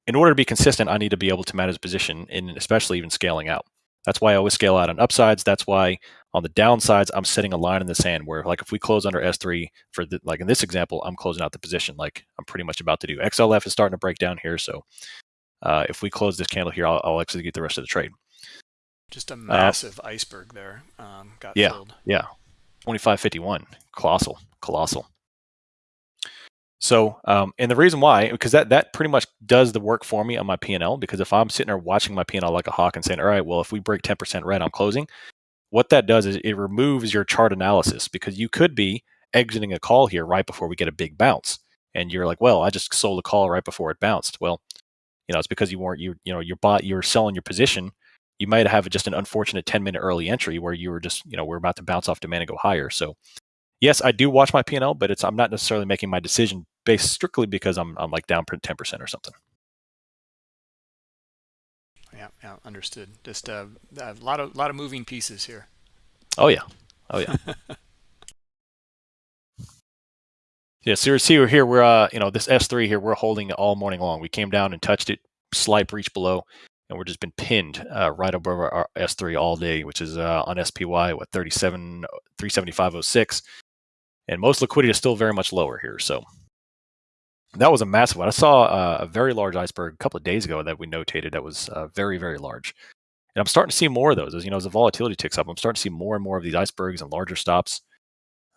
in order to be consistent, I need to be able to manage position and especially even scaling out. That's why I always scale out on upsides. That's why on the downsides, I'm setting a line in the sand where like if we close under S3 for the, like in this example, I'm closing out the position like I'm pretty much about to do. XLF is starting to break down here. So uh, if we close this candle here, I'll, I'll, execute the rest of the trade.
Just a uh, massive uh, iceberg there. Um, got
yeah,
filled.
Yeah. 2551. Colossal. Colossal. So, um, and the reason why, because that that pretty much does the work for me on my P and L. Because if I'm sitting there watching my P and L like a hawk and saying, "All right, well, if we break 10% red, I'm closing," what that does is it removes your chart analysis because you could be exiting a call here right before we get a big bounce, and you're like, "Well, I just sold a call right before it bounced." Well, you know, it's because you weren't you you know you're bought you're selling your position. You might have just an unfortunate 10 minute early entry where you were just you know we're about to bounce off demand and go higher. So yes, I do watch my P&L, but it's I'm not necessarily making my decision based strictly because I'm I'm like down 10% or something.
Yeah, yeah, understood. Just uh, a lot of lot of moving pieces here.
Oh yeah. Oh yeah. yeah, so see we're here we're uh, you know, this S3 here we're holding it all morning long. We came down and touched it, slight breach below and we're just been pinned uh, right above our S3 all day, which is uh, on SPY what 37 375.06 and most liquidity is still very much lower here. So that was a massive one. I saw uh, a very large iceberg a couple of days ago that we notated that was uh, very, very large. And I'm starting to see more of those. As you know, as the volatility ticks up, I'm starting to see more and more of these icebergs and larger stops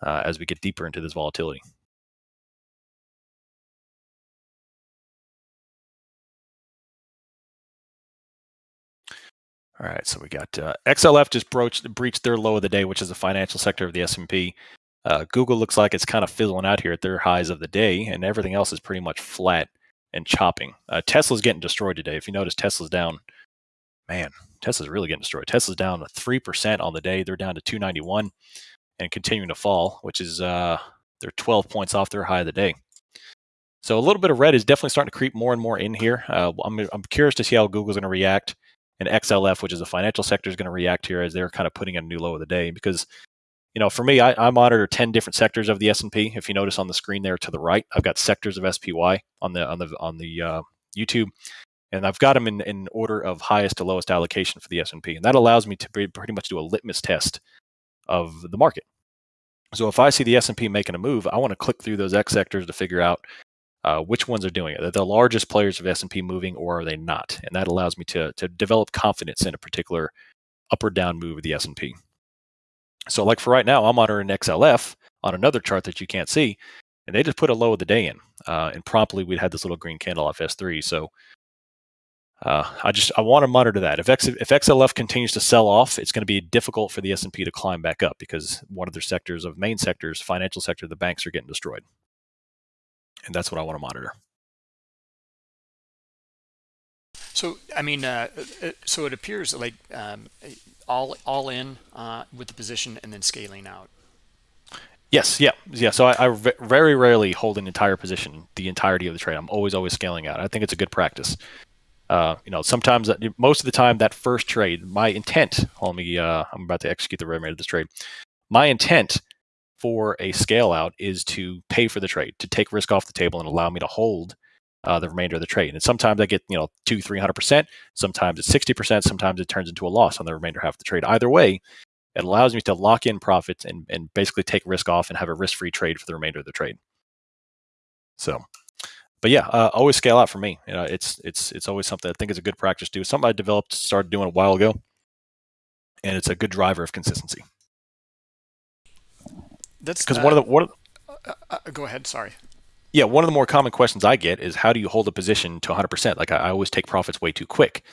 uh, as we get deeper into this volatility. All right, so we got uh, XLF just broached, breached their low of the day, which is the financial sector of the S&P. Uh, Google looks like it's kind of fizzling out here at their highs of the day, and everything else is pretty much flat and chopping. Uh, Tesla's getting destroyed today. If you notice, Tesla's down, man, Tesla's really getting destroyed. Tesla's down three percent on the day. They're down to 291 and continuing to fall, which is uh, they're 12 points off their high of the day. So a little bit of red is definitely starting to creep more and more in here. Uh, I'm, I'm curious to see how Google's going to react, and XLF, which is the financial sector, is going to react here as they're kind of putting a new low of the day. Because, you know, for me, I, I monitor 10 different sectors of the S&P. If you notice on the screen there to the right, I've got sectors of SPY on the on the on the uh, YouTube, and I've got them in, in order of highest to lowest allocation for the S&P, and that allows me to pretty much do a litmus test of the market. So if I see the S&P making a move, I want to click through those X sectors to figure out uh, which ones are doing it. Are the largest players of S&P moving or are they not? And that allows me to, to develop confidence in a particular up or down move of the S&P. So like for right now, I'm monitoring XLF on another chart that you can't see, and they just put a low of the day in. Uh, and promptly we'd had this little green candle off S3. So uh, I just I want to monitor that. If X, if XLF continues to sell off, it's going to be difficult for the S&P to climb back up because one of their sectors of main sectors, financial sector, the banks are getting destroyed and that's what I want to monitor.
So, I mean, uh, uh, so it appears like um, all all in uh, with the position and then scaling out.
Yes, yeah, yeah. So I, I very rarely hold an entire position the entirety of the trade. I'm always always scaling out. I think it's a good practice. Uh, you know, sometimes uh, most of the time that first trade, my intent, hold me, uh, I'm about to execute the remainder of this trade. My intent for a scale out is to pay for the trade, to take risk off the table and allow me to hold uh, the remainder of the trade. And sometimes I get, you know, two, 300%. Sometimes it's 60%. Sometimes it turns into a loss on the remainder half of the trade. Either way, it allows me to lock in profits and, and basically take risk off and have a risk free trade for the remainder of the trade. So, but yeah, uh, always scale out for me. You know, it's it's it's always something I think is a good practice to do. Something I developed, started doing a while ago, and it's a good driver of consistency. That's because uh, one of the one. Of,
uh, uh, go ahead. Sorry.
Yeah, one of the more common questions I get is how do you hold a position to 100%? Like I, I always take profits way too quick.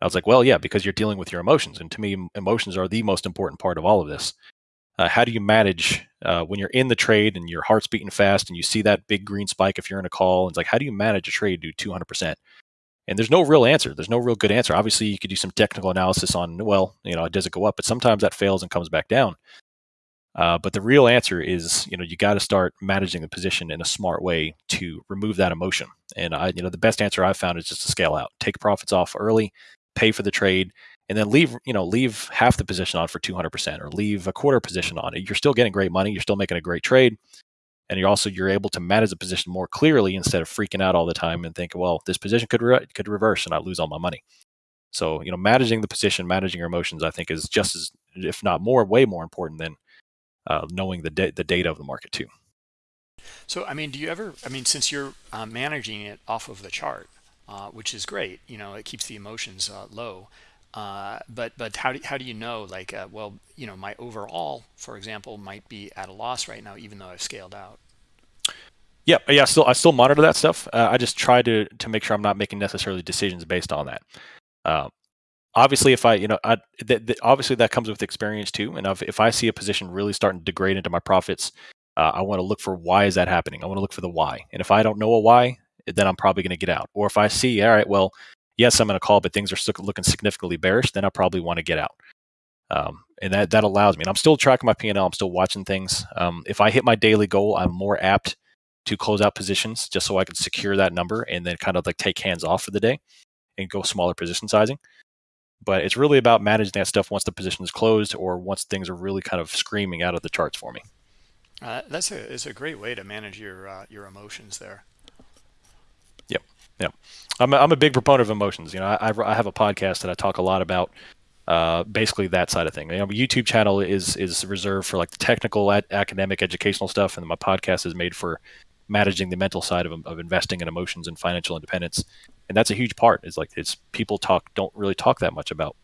I was like, well, yeah, because you're dealing with your emotions, and to me, emotions are the most important part of all of this. Uh, how do you manage uh, when you're in the trade and your heart's beating fast and you see that big green spike if you're in a call? And it's like, how do you manage a trade to 200%? And there's no real answer. There's no real good answer. Obviously, you could do some technical analysis on, well, you know, it does it go up? But sometimes that fails and comes back down. Uh, but the real answer is, you know, you got to start managing the position in a smart way to remove that emotion. And I, you know, the best answer I've found is just to scale out, take profits off early, pay for the trade, and then leave, you know, leave half the position on for 200% or leave a quarter position on it. You're still getting great money. You're still making a great trade. And you're also, you're able to manage the position more clearly instead of freaking out all the time and think, well, this position could, re- could reverse and I lose all my money. So, you know, managing the position, managing your emotions, I think is just as, if not more, way more important than uh, knowing the da- the data of the market too.
So, I mean, do you ever? I mean, since you're uh, managing it off of the chart, uh, which is great, you know, it keeps the emotions uh, low. Uh, but but how do how do you know? Like, uh, well, you know, my overall, for example, might be at a loss right now, even though I've scaled out.
Yeah, yeah. Still, I still monitor that stuff. I just try to to make sure I'm not making necessarily decisions based on that obviously if i you know I, th- th- obviously that comes with experience too and if, if i see a position really starting to degrade into my profits uh, i want to look for why is that happening? I want to look for the why and if i don't know a why then i'm probably going to get out or if i see all right well yes i'm going to call but things are still looking significantly bearish then i probably want to get out um, and that that allows me and i'm still tracking my p&l i'm still watching things um, if i hit my daily goal i'm more apt to close out positions just so i can secure that number and then kind of like take hands off for the day and go smaller position sizing but it's really about managing that stuff once the position is closed or once things are really kind of screaming out of the charts for me.
Uh, that's a it's a great way to manage your uh, your emotions there.
Yep, yep. I'm a, I'm a big proponent of emotions. You know, I, I have a podcast that I talk a lot about uh, basically that side of thing. You know, my YouTube channel is is reserved for like the technical, academic, educational stuff, and my podcast is made for managing the mental side of, of investing and emotions and financial independence and that's a huge part is like it's people talk don't really talk that much about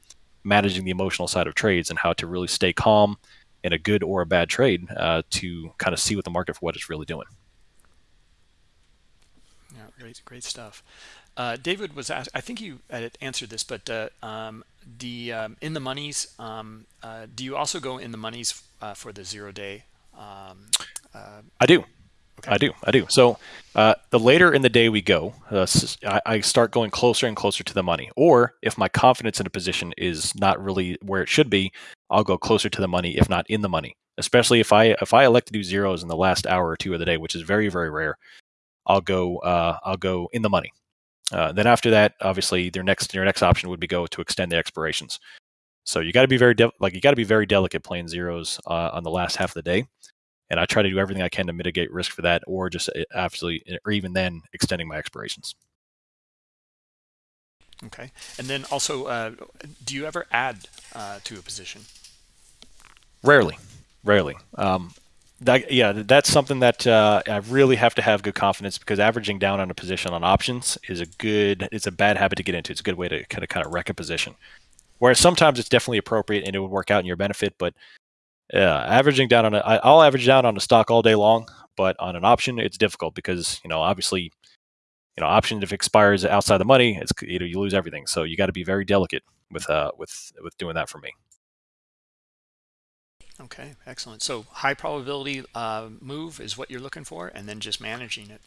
managing the emotional side of trades and how to really stay calm in a good or a bad trade uh, to kind of see what the market for what it's really doing
yeah great great stuff uh, David was asked, I think you answered this, but uh, um, the um, in the monies, um, uh, do you also go in the monies uh, for the zero day? Um,
uh, I do. Okay. I do. I do. So uh, the later in the day we go, uh, I, start going closer and closer to the money. Or if my confidence in a position is not really where it should be, I'll go closer to the money, if not in the money. Especially if I if I elect to do zeros in the last hour or two of the day, which is very very rare, I'll go uh, I'll go in the money. Uh, then after that, obviously, their next your next option would be go to extend the expirations. So you got to be very de- like you got to be very delicate playing zeros uh, on the last half of the day, and I try to do everything I can to mitigate risk for that, or just uh, absolutely, or even then extending my expirations.
Okay, and then also, uh, do you ever add uh, to a position?
Rarely, rarely. Um, that, yeah, that's something that uh, I really have to have good confidence because averaging down on a position on options is a good, it's a bad habit to get into. It's a good way to kind of kind of wreck a position. Whereas sometimes it's definitely appropriate and it would work out in your benefit, but yeah, averaging down on a, I, I'll average down on a stock all day long, but on an option it's difficult because you know obviously, you know option if it expires outside the money, it's you know you lose everything. So you got to be very delicate with uh with with doing that for me.
Okay, excellent. So high probability uh, move is what you're looking for, and then just managing it.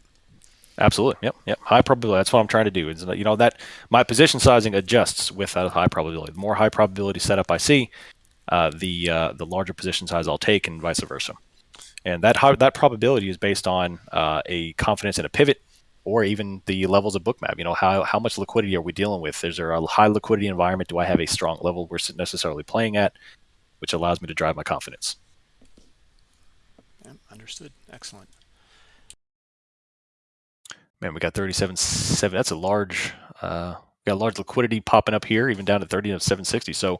Absolutely. Yep. Yep. High probability. That's what I'm trying to do. Is you know that my position sizing adjusts with that high probability. The more high probability setup I see, uh, the uh, the larger position size I'll take, and vice versa. And that that probability is based on uh, a confidence in a pivot, or even the levels of bookmap. You know how how much liquidity are we dealing with? Is there a high liquidity environment? Do I have a strong level we're necessarily playing at, which allows me to drive my confidence?
Yeah, understood. Excellent
man, we got 37 seven. That's a large, uh, got a large liquidity popping up here, even down to 30 of 760. So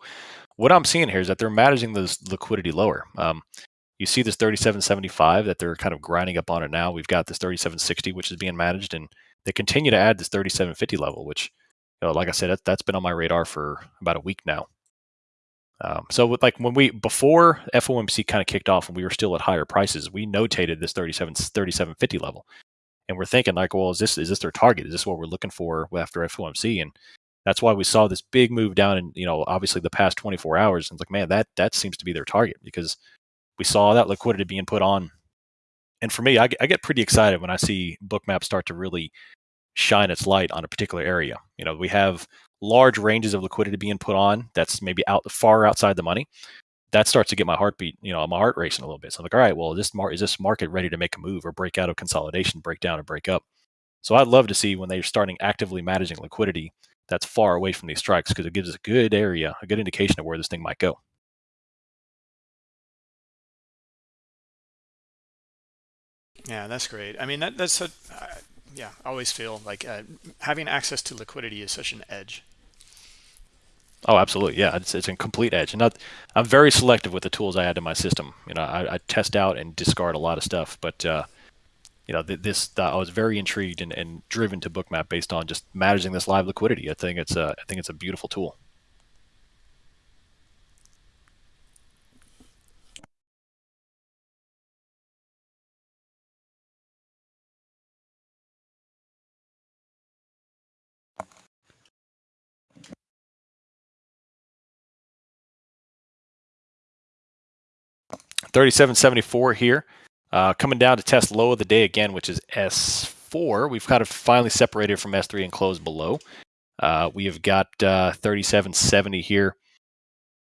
what I'm seeing here is that they're managing this liquidity lower. Um, you see this 37.75 that they're kind of grinding up on it now. We've got this 37.60, which is being managed, and they continue to add this 37.50 level, which, you know, like I said, that, that's been on my radar for about a week now. Um, so with, like when we before FOMC kind of kicked off and we were still at higher prices, we notated this 37 3750 level and we're thinking like, well, is this is this their target? Is this what we're looking for after FOMC? And that's why we saw this big move down in you know obviously the past 24 hours. And it's like, man, that that seems to be their target because we saw that liquidity being put on. And for me, I, I get pretty excited when I see Bookmap start to really shine its light on a particular area. You know, we have large ranges of liquidity being put on that's maybe out far outside the money that starts to get my heartbeat, you know, my heart racing a little bit. So I'm like, all right, well, is this mar- is this market ready to make a move or break out of consolidation, break down, and break up? So I'd love to see when they're starting actively managing liquidity that's far away from these strikes because it gives us a good area, a good indication of where this thing might go.
Yeah, that's great. I mean, that, that's a, uh, yeah, I always feel like uh, having access to liquidity is such an edge.
Oh, absolutely. Yeah, it's, it's a complete edge. And I'm very selective with the tools I add to my system. You know, I, I test out and discard a lot of stuff, but uh, you know, this uh, I was very intrigued and, and driven to Bookmap based on just managing this live liquidity. I think it's a I think it's a beautiful tool. 3774 here. Uh, coming down to test low of the day again, which is S4. We've kind of finally separated from S3 and closed below. Uh, we have got uh, 3770 here,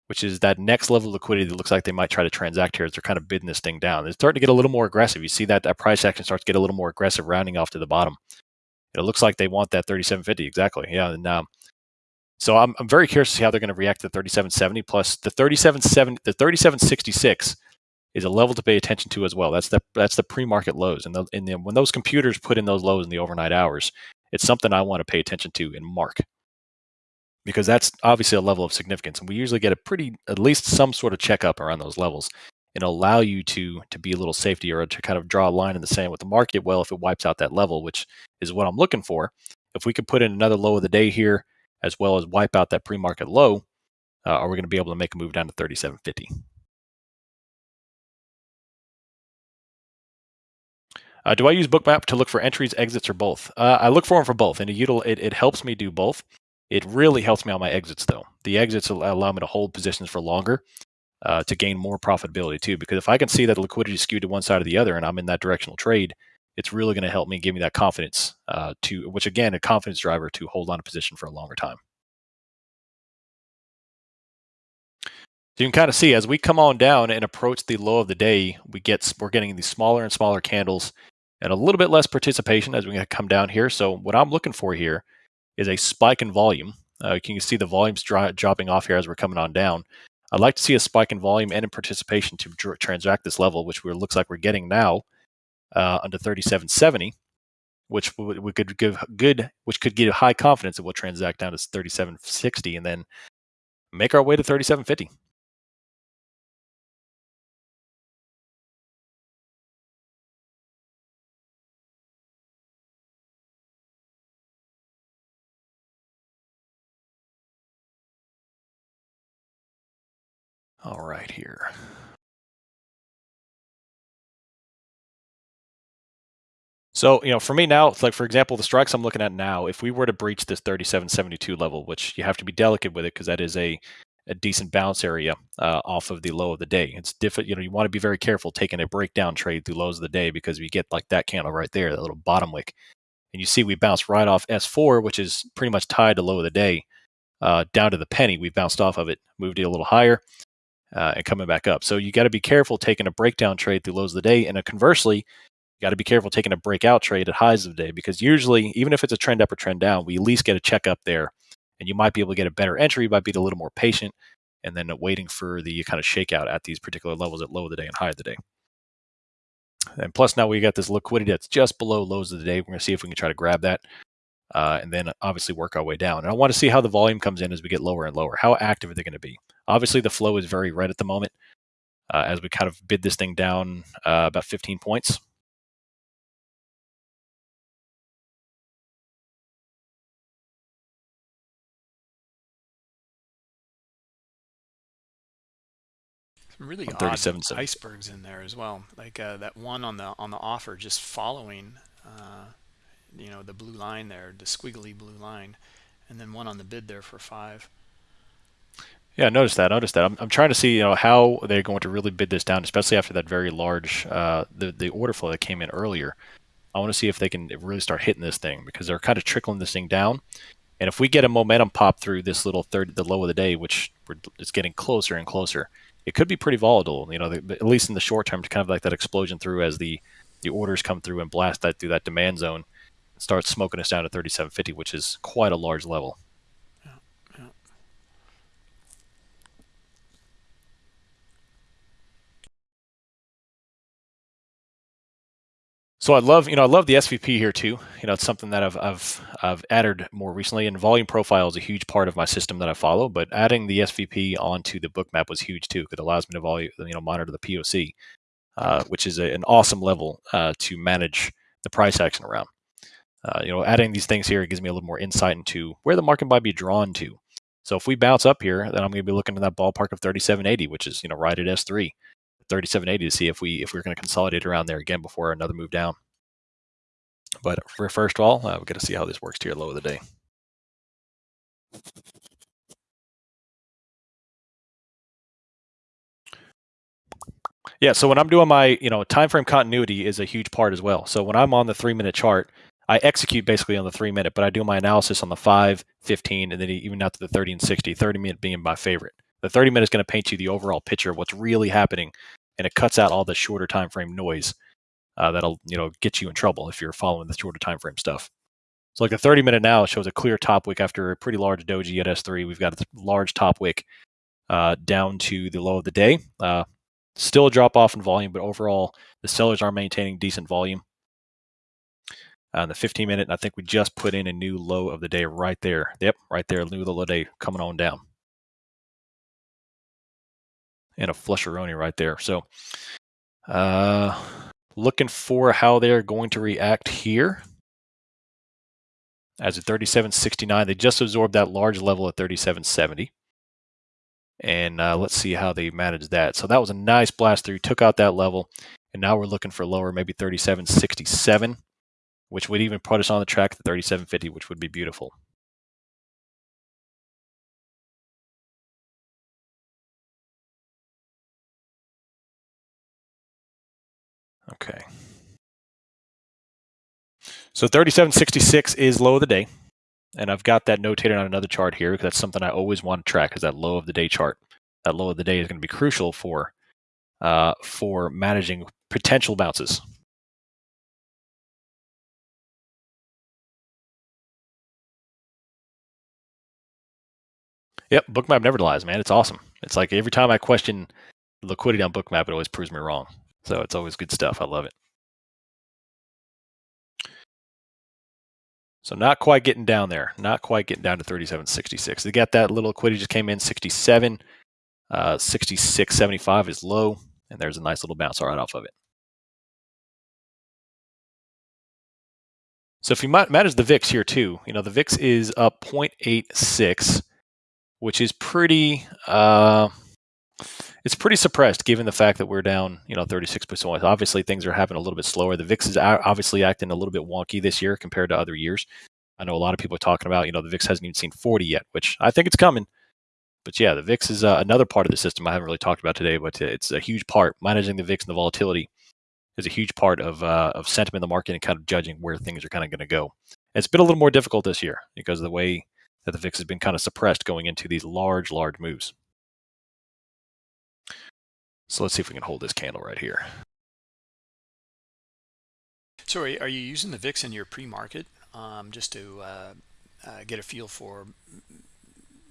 which is that next level of liquidity that looks like they might try to transact here as they're kind of bidding this thing down. It's starting to get a little more aggressive. You see that that price action starts to get a little more aggressive, rounding off to the bottom. It looks like they want that 3750 exactly. Yeah, and um, so I'm I'm very curious to see how they're going to react to 3770 plus the 3770 the 3766 is a level to pay attention to as well. That's the that's the pre-market lows, and, the, and the, when those computers put in those lows in the overnight hours, it's something I want to pay attention to and mark because that's obviously a level of significance, and we usually get a pretty at least some sort of checkup around those levels and allow you to to be a little safety or to kind of draw a line in the sand with the market. Well, if it wipes out that level, which is what I'm looking for, if we could put in another low of the day here as well as wipe out that pre-market low, uh, are we going to be able to make a move down to 3750? Uh, do I use Bookmap to look for entries, exits, or both? Uh, I look for them for both, and it, it, helps me do both. It really helps me on my exits, though. The exits allow me to hold positions for longer uh, to gain more profitability, too. Because if I can see that liquidity is skewed to one side or the other and I'm in that directional trade, it's really going to help me give me that confidence uh, to, which again, a confidence driver to hold on a position for a longer time. So you can kind of see as we come on down and approach the low of the day, we get we're getting these smaller and smaller candles and a little bit less participation as we come down here. So what I'm looking for here is a spike in volume. Uh, you can see the volumes dro dropping off here as we're coming on down. I'd like to see a spike in volume and in participation to transact this level, which looks like we're getting now uh, under 3770, which we could give good, which could give high confidence that we'll transact down to 3760 and then make our way to 3750. All right here. So, you know, for me now, like for example, the strikes I'm looking at now, if we were to breach this 37.72 level, which you have to be delicate with it because that is a, a decent bounce area uh, off of the low of the day. It's different, you know, you want to be very careful taking a breakdown trade through lows of the day because we get like that candle right there, that little bottom wick. And you see we bounced right off S4, which is pretty much tied to low of the day, uh, down to the penny. We bounced off of it, moved it a little higher uh, and coming back up. So you got to be careful taking a breakdown trade through lows of the day. And conversely, you got to be careful taking a breakout trade at highs of the day because usually, even if it's a trend up or trend down, we at least get a check up there. And you might be able to get a better entry, by being a little more patient, and then waiting for the kind of shakeout at these particular levels at low of the day and high of the day. And plus, now we got this liquidity that's just below lows of the day. We're going to see if we can try to grab that. Uh, and then obviously work our way down. And I want to see how the volume comes in as we get lower and lower. How active are they going to be? Obviously, the flow is very red at the moment uh, as we kind of bid this thing down uh, about 15 points.
Some really odd icebergs in there as well, like uh, that one on the on the offer just following, uh, you know, the blue line there, the squiggly blue line, and then one on the bid there for five.
Yeah, notice that. Notice that. I'm, I'm trying to see, you know, how they're going to really bid this down, especially after that very large uh, the the order flow that came in earlier. I want to see if they can really start hitting this thing because they're kind of trickling this thing down. And if we get a momentum pop through this little third, the low of the day, which it's getting closer and closer, it could be pretty volatile. You know, the, at least in the short term, to kind of like that explosion through as the the orders come through and blast that through that demand zone, start smoking us down to 3750, which is quite a large level. So I love, you know, I love the SVP here too. You know, it's something that I've I've I've added more recently, and volume profile is a huge part of my system that I follow. But adding the SVP onto the Bookmap was huge too, because it allows me to volume, you know, monitor the POC, uh, which is a, an awesome level uh, to manage the price action around. Uh, you know, adding these things here gives me a little more insight into where the market might be drawn to. So if we bounce up here, then I'm going to be looking at that ballpark of 3780, which is you know right at S3. 3780 to see if we if we're going to consolidate around there again before another move down. But for first of all, uh, we've got to see how this works your low of the day. Yeah, so when I'm doing my, you know, time frame continuity is a huge part as well. So when I'm on the three minute chart, I execute basically on the three minute, but I do my analysis on the 5, 15, and then even out to the 30 and 60, 30 minute being my favorite. The 30 minute is going to paint you the overall picture of what's really happening, and it cuts out all the shorter time frame noise uh, that'll you know get you in trouble if you're following the shorter time frame stuff. So like the 30 minute now shows a clear top wick after a pretty large doji at S3. We've got a large top wick uh, down to the low of the day. Uh, still a drop off in volume, but overall the sellers are maintaining decent volume. Uh, the 15 minute, I think we just put in a new low of the day right there. Yep, right there, new low of the day coming on down. And a flusheroni right there. So uh, looking for how they're going to react here. As a 3769, they just absorbed that large level at 3770. And uh, let's see how they manage that. So that was a nice blast through, took out that level. And now we're looking for lower, maybe 3767, which would even put us on the track to 3750, which would be beautiful. Okay. So 37.66 is low of the day. And I've got that notated on another chart here because that's something I always want to track is that low of the day chart. That low of the day is going to be crucial for uh, for managing potential bounces. Yep, Bookmap never lies, man. It's awesome. It's like every time I question liquidity on Bookmap, it always proves me wrong. So it's always good stuff. I love it. So not quite getting down there. Not quite getting down to 37.66. They got that little liquidity just came in 67. Uh, 66.75 is low, and there's a nice little bounce right off of it. So if you manage the VIX here too, you know, the VIX is up 0.86, which is pretty, uh, it's pretty suppressed given the fact that we're down, you know, 36%. Obviously, things are happening a little bit slower. The VIX is obviously acting a little bit wonky this year compared to other years. I know a lot of people are talking about, you know, the VIX hasn't even seen 40 yet, which I think it's coming. But yeah, the VIX is uh, another part of the system I haven't really talked about today, but it's a huge part. Managing the VIX and the volatility is a huge part of uh, of sentiment in the market and kind of judging where things are kind of going to go. It's been a little more difficult this year because of the way that the VIX has been kind of suppressed going into these large, large moves. So let's see if we can hold this candle right here.
So are you using the VIX in your pre-market um, just to uh, uh, get a feel for,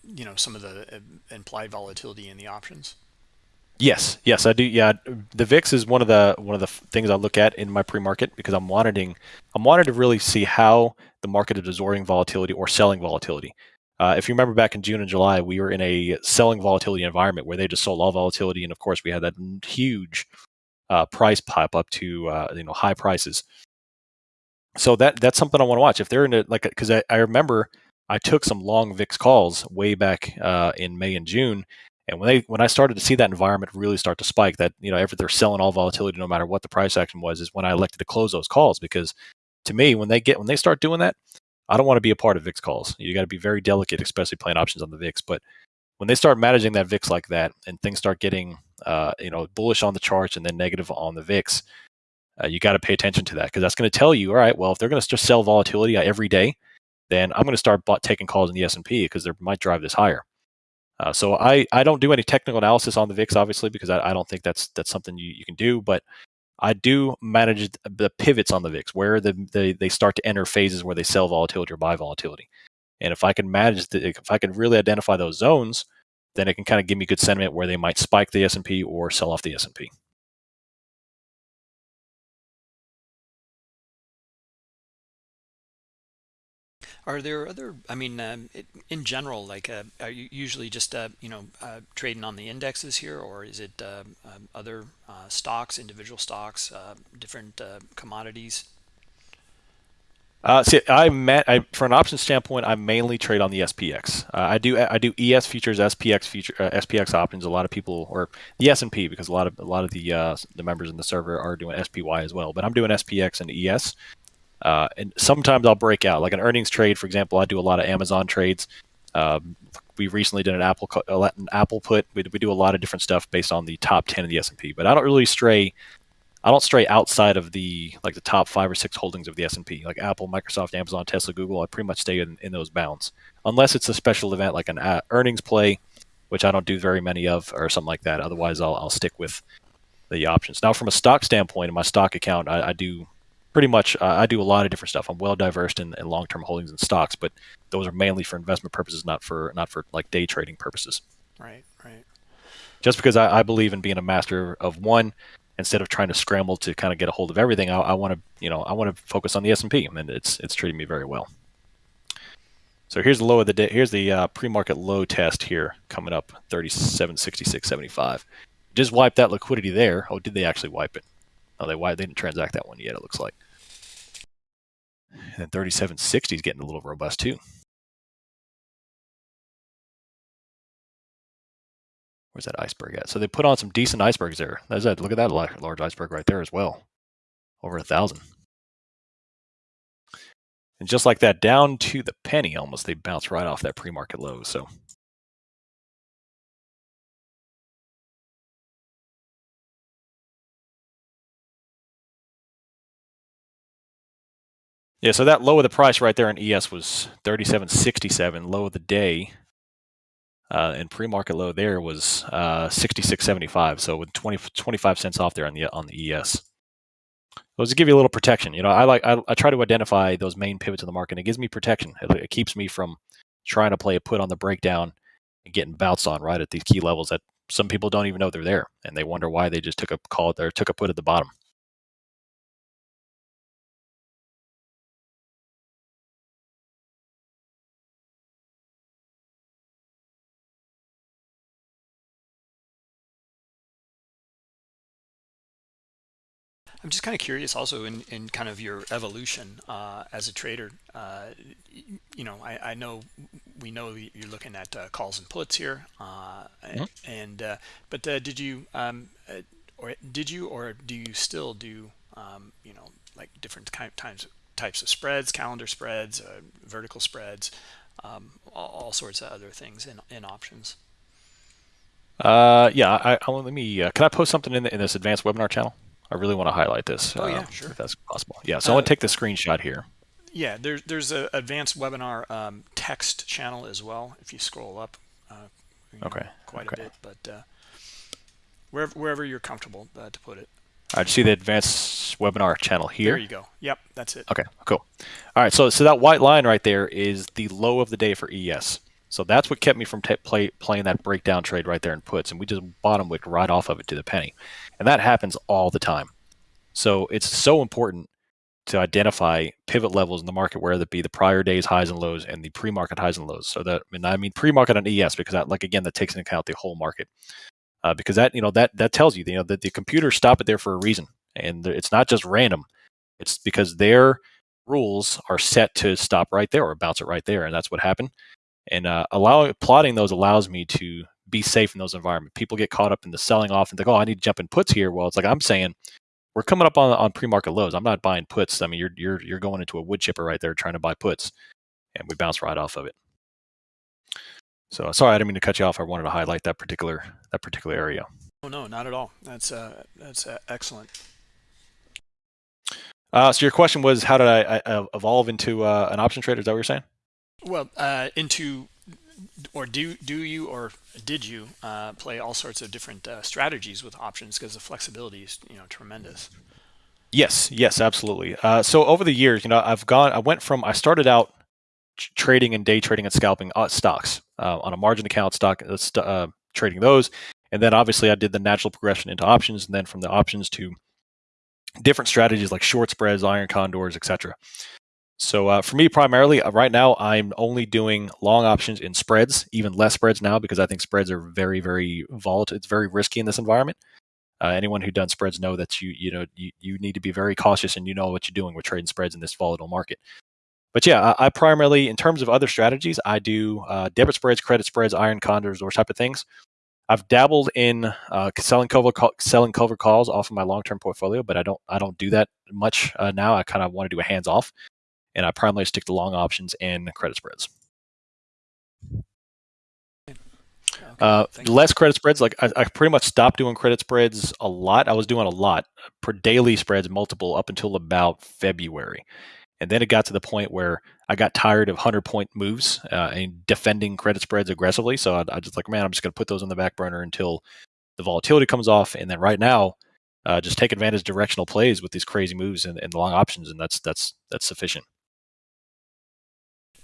you know, some of the uh, implied volatility in the options?
Yes, yes, I do. Yeah, the VIX is one of the one of the things I look at in my pre-market because I'm wanting I'm wanting to really see how the market is absorbing volatility or selling volatility. Uh, if you remember back in June and July, we were in a selling volatility environment where they just sold all volatility, and of course, we had that huge uh, price pop up to uh, you know high prices. So that that's something I want to watch. If they're in it, like, because I, I remember I took some long VIX calls way back uh, in May and June, and when they when I started to see that environment really start to spike, that you know, ever they're selling all volatility no matter what the price action was, is when I elected to close those calls because to me, when they get when they start doing that, I don't want to be a part of VIX calls. You got to be very delicate, especially playing options on the VIX. But when they start managing that VIX like that, and things start getting, uh, you know, bullish on the charts and then negative on the VIX, uh, you got to pay attention to that because that's going to tell you, all right, well, if they're going to just sell volatility every day, then I'm going to start taking calls in the S&P because they might drive this higher. Uh, so I, I don't do any technical analysis on the VIX, obviously, because I, I don't think that's that's something you, you can do. But I do manage the pivots on the VIX where the, the, they start to enter phases where they sell volatility or buy volatility. And if I can manage the, if I can really identify those zones, then it can kind of give me good sentiment where they might spike the S&P or sell off the S&P.
Are there other, I mean, um, in general, like, uh, are you usually just, uh, you know, uh, trading on the indexes here, or is it um, um, other uh, stocks, individual stocks, uh, different uh, commodities?
Uh, see, I met I, for an option standpoint, I mainly trade on the SPX. Uh, I do I do ES futures, SPX future, uh, SPX options. A lot of people, or the S and P, because a lot of a lot of the the members in the server are doing SPY as well. But I'm doing SPX and ES. Uh, and sometimes I'll break out, like an earnings trade, for example. I do a lot of Amazon trades. Um, we recently did an Apple an Apple put. We, we do a lot of different stuff based on the top ten of the S and P. But I don't really stray. I don't stray outside of the like the top five or six holdings of the S and P, like Apple, Microsoft, Amazon, Tesla, Google. I pretty much stay in, in those bounds, unless it's a special event like an uh, earnings play, which I don't do very many of, or something like that. Otherwise, I'll, I'll stick with the options. Now, from a stock standpoint, in my stock account, I, I do pretty much uh, I do a lot of different stuff. I'm well diverse in, in long-term holdings and stocks, but those are mainly for investment purposes, not for not for like day trading purposes.
Right, right.
Just because I, I believe in being a master of one, instead of trying to scramble to kind of get a hold of everything, I, I want to you know I want to focus on the S and P, and it's it's treating me very well. So here's the low of the day. Here's the uh, pre-market low test here coming up, 37.66.75. Just wipe that liquidity there. Oh, did they actually wipe it? Oh, they why they didn't transact that one yet. It looks like. And 3760 is getting a little robust too. Where's that iceberg at? So they put on some decent icebergs there. That's that. Look at that large iceberg right there as well. Over a thousand. And just like that, down to the penny almost, they bounce right off that pre-market low. So Yeah, so that low of the price right there in ES was 37.67. Low of the day uh, and pre-market low there was uh, 66.75. So with 20, 25 cents off there on the on the ES. Those to give you a little protection. You know, I like I, I, try to identify those main pivots in the market. And It gives me protection. It, it keeps me from trying to play a put on the breakdown and getting bounced on right at these key levels that some people don't even know they're there, and they wonder why they just took a call or took a put at the bottom.
I'm just kind of curious also in, in kind of your evolution uh, as a trader. Uh, you know, I, I, know we know you're looking at uh, calls and puts here, uh, mm-hmm. and uh, but uh, did you um, or did you or do you still do um, you know like different kind of times types of spreads, calendar spreads, vertical spreads, um, all, all, sorts of other things in in options.
yeah, I, I, let me. can I post something in, the, in this advanced webinar channel? I really want to highlight this.
Oh, yeah, um, sure.
If that's possible. Yeah, so uh, I want to take the screenshot here.
Yeah, there's there's an advanced webinar um, text channel as well. If you scroll up, uh, you know,
okay,
quite
okay.
a bit, but uh, wherever wherever you're comfortable uh, to put it.
I see the advanced webinar channel here.
There you go. Yep, that's it.
Okay, cool. All right, so so that white line right there is the low of the day for ES. So that's what kept me from play, playing that breakdown trade right there in puts, and we just bottom wicked right off of it to the penny, and that happens all the time. So it's so important to identify pivot levels in the market, whether it be the prior day's highs and lows and the pre-market highs and lows. So that, and I mean pre-market on ES because that, like again, that takes into account the whole market, uh, because that you know that that tells you you know that the computers stop it there for a reason, and it's not just random. It's because their rules are set to stop right there or bounce it right there, and that's what happened and uh, allowing plotting those allows me to be safe in those environments. People get caught up in the selling off and think, "Oh, I need to jump in puts here." Well, it's like I'm saying, we're coming up on on pre-market lows. I'm not buying puts. I mean, you're you're you're going into a wood chipper right there trying to buy puts, and we bounce right off of it. So sorry, I didn't mean to cut you off. I wanted to highlight that particular that particular area.
Oh no, not at all. That's uh, that's uh, excellent.
Uh, so your question was, how did I, I evolve into uh, an option trader? Is that what you're saying?
Well, uh, into or do do you or did you uh, play all sorts of different uh, strategies with options because the flexibility is you know tremendous.
Yes, yes, absolutely. Uh, so over the years, you know, I've gone. I went from I started out trading and day trading and scalping uh, stocks uh, on a margin account stock uh, trading those, and then obviously I did the natural progression into options, and then from the options to different strategies like short spreads, iron condors, etc. So uh, for me, primarily uh, right now, I'm only doing long options in spreads, even less spreads now because I think spreads are very, very volatile. It's very risky in this environment. Uh, anyone who done spreads know that you you know you, you need to be very cautious and you know what you're doing with trading spreads in this volatile market. But yeah, I, I primarily, in terms of other strategies, I do uh, debit spreads, credit spreads, iron condors, those type of things. I've dabbled in uh, selling cover selling cover calls off of my long term portfolio, but I don't I don't do that much uh, now. I kind of want to do a hands off and I primarily stick to long options and credit spreads. Okay, uh, less credit spreads. Like I, I, pretty much stopped doing credit spreads a lot. I was doing a lot per daily spreads, multiple up until about February, and then it got to the point where I got tired of hundred point moves uh, and defending credit spreads aggressively. So I, I just like, man, I'm just going to put those on the back burner until the volatility comes off. And then right now, uh, just take advantage of directional plays with these crazy moves and, and the long options, and that's that's that's sufficient.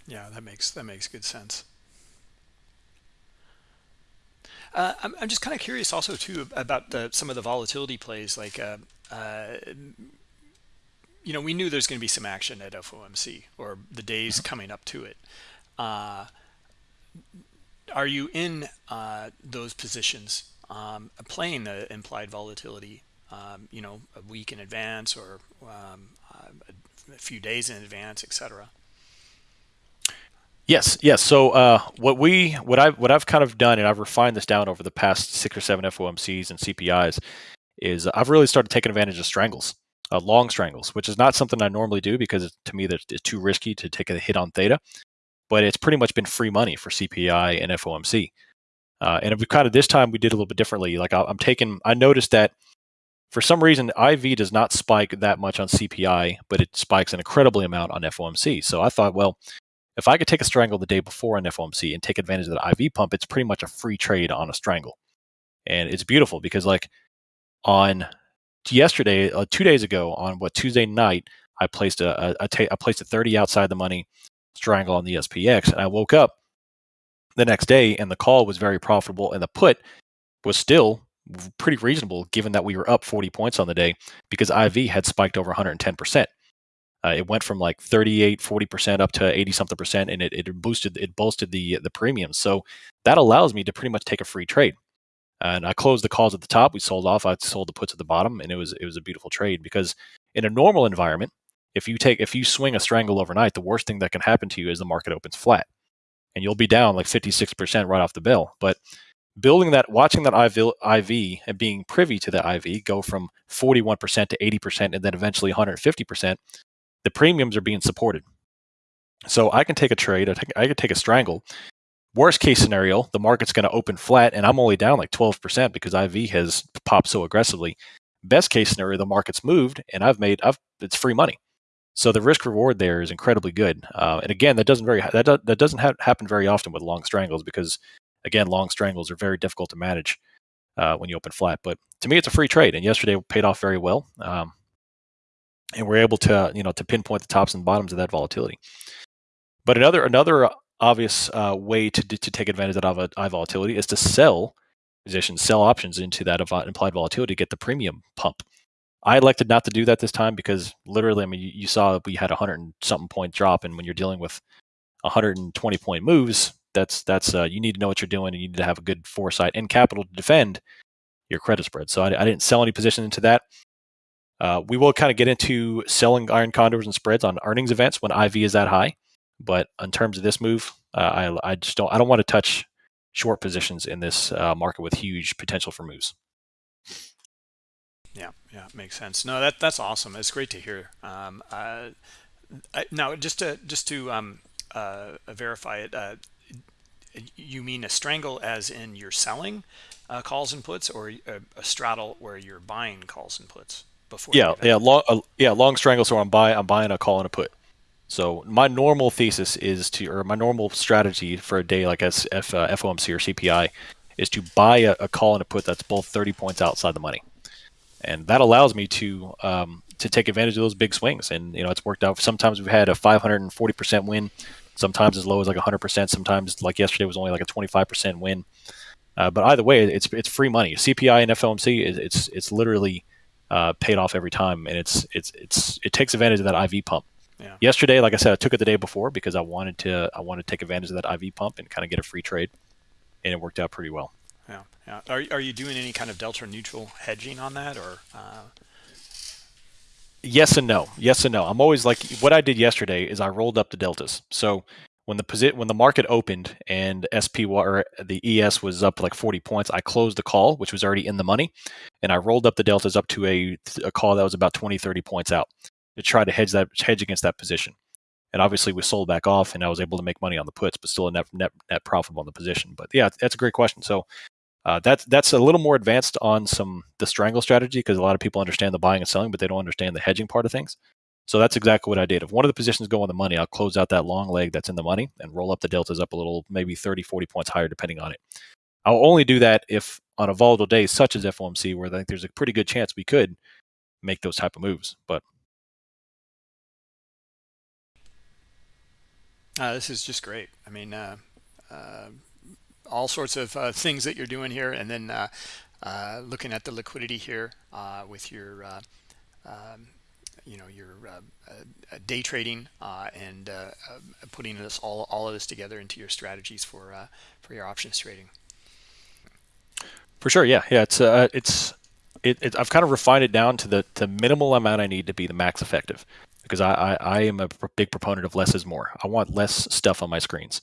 Yeah, that makes that makes good sense. Uh, I'm, I'm just kind of curious also too about the, some of the volatility plays like uh, uh, you know we knew there's going to be some action at FOMC or the days mm-hmm. coming up to it uh, are you in uh, those positions um, playing the implied volatility um, you know a week in advance or um, a few days in advance etc
Yes, yes. So uh, what we what I what I've kind of done, and I've refined this down over the past six or seven FOMCs and CPIs, is I've really started taking advantage of strangles, uh, long strangles, which is not something I normally do because to me that it's too risky to take a hit on theta. But it's pretty much been free money for CPI and FOMC. Uh, and we kind of this time we did a little bit differently. Like I, I'm taking, I noticed that for some reason, IV does not spike that much on CPI, but it spikes an incredibly amount on FOMC. So I thought, well, if I could take a strangle the day before an FOMC and take advantage of that IV pump, it's pretty much a free trade on a strangle. And it's beautiful because, like, on yesterday, uh, two days ago, on what Tuesday night, I placed a, a, a ta- I placed a 30 outside the money strangle on the SPX, and I woke up the next day and the call was very profitable, and the put was still pretty reasonable given that we were up 40 points on the day because IV had spiked over 110%. Uh, it went from like 38, 40% up to 80 something percent, and it, it boosted it bolstered the the premiums. So that allows me to pretty much take a free trade. And I closed the calls at the top. We sold off. I sold the puts at the bottom, and it was it was a beautiful trade because in a normal environment, if you take if you swing a strangle overnight, the worst thing that can happen to you is the market opens flat, and you'll be down like 56% right off the bill. But building that, watching that IV and being privy to the IV go from 41% to 80% and then eventually 150%, the premiums are being supported. So I can take a trade, I, take, I can take a strangle. Worst case scenario, the market's going to open flat and I'm only down like 12% because IV has popped so aggressively. Best case scenario, the market's moved and I've made, I've, it's free money. So the risk reward there is incredibly good. Uh, and again, that doesn't very that, do, that doesn't ha- happen very often with long strangles because again, long strangles are very difficult to manage uh, when you open flat. But to me, it's a free trade, and yesterday paid off very well. Um, and we're able to you know to pinpoint the tops and bottoms of that volatility. But another another obvious uh, way to to take advantage of that high volatility is to sell positions, sell options into that implied volatility to get the premium pump. I elected not to do that this time because literally, I mean, you, you saw that we had a hundred and something point drop, and when you're dealing with 120 point moves, that's that's uh, you need to know what you're doing, and you need to have a good foresight and capital to defend your credit spread. So I, I didn't sell any position into that. Uh, we will kind of get into selling iron condors and spreads on earnings events when IV is that high. But in terms of this move, uh, I, I just don't I don't want to touch short positions in this uh, market with huge potential for moves.
Yeah, yeah, makes sense. No, that that's awesome. It's great to hear. Um, I, now, just to just to um, uh, verify it, uh, you mean a strangle as in you're selling uh, calls and puts, or a, a, straddle where you're buying calls and puts before?
Yeah, yeah, long, uh, yeah, long strangle. So I'm buying, I'm buying a call and a put. So my normal thesis is to, or my normal strategy for a day like S, F, uh, FOMC or CPI is to buy a, a, call and a put that's both 30 points outside the money, and that allows me to um, to take advantage of those big swings. And you know, it's worked out. Sometimes we've had a 540 percent win sometimes as low as like 100%, sometimes like yesterday was only like a 25% win. Uh, but either way, it's it's free money. CPI and FOMC, is, it's it's literally uh, paid off every time, and it's it's it's it takes advantage of that IV pump. Yeah. Yesterday, like I said, I took it the day before because I wanted to I wanted to take advantage of that IV pump and kind of get a free trade, and it worked out pretty well.
Yeah, yeah. Are are you doing any kind of delta neutral hedging on that, or? Uh...
Yes and no. Yes and no. I'm always like what I did yesterday is I rolled up the deltas. So when the posi- when the market opened and SP or the ES was up like 40 points, I closed the call, which was already in the money, and I rolled up the deltas up to a, a call that was about 20, 30 points out to try to hedge that hedge against that position. And obviously, we sold back off, and I was able to make money on the puts, but still a net net, net profitable on the position. But yeah, that's a great question. So uh, that's that's a little more advanced on some the strangle strategy because a lot of people understand the buying and selling, but they don't understand the hedging part of things. So that's exactly what I did. If one of the positions go on the money, I'll close out that long leg that's in the money and roll up the deltas up a little, maybe 30, 40 points higher, depending on it. I'll only do that if on a volatile day such as FOMC, where I think there's a pretty good chance we could make those type of moves. But
uh, this is just great. I mean, uh, uh, all sorts of uh, things that you're doing here, and then uh, uh, looking at the liquidity here with your um, you know your uh, uh, day trading uh, and putting this all all of this together into your strategies for for your options trading.
For sure, yeah, yeah. It's uh, it's it, it, I've kind of refined it down to the the minimal amount I need to be the max effective because I, I, I am a big proponent of less is more. I want less stuff on my screens.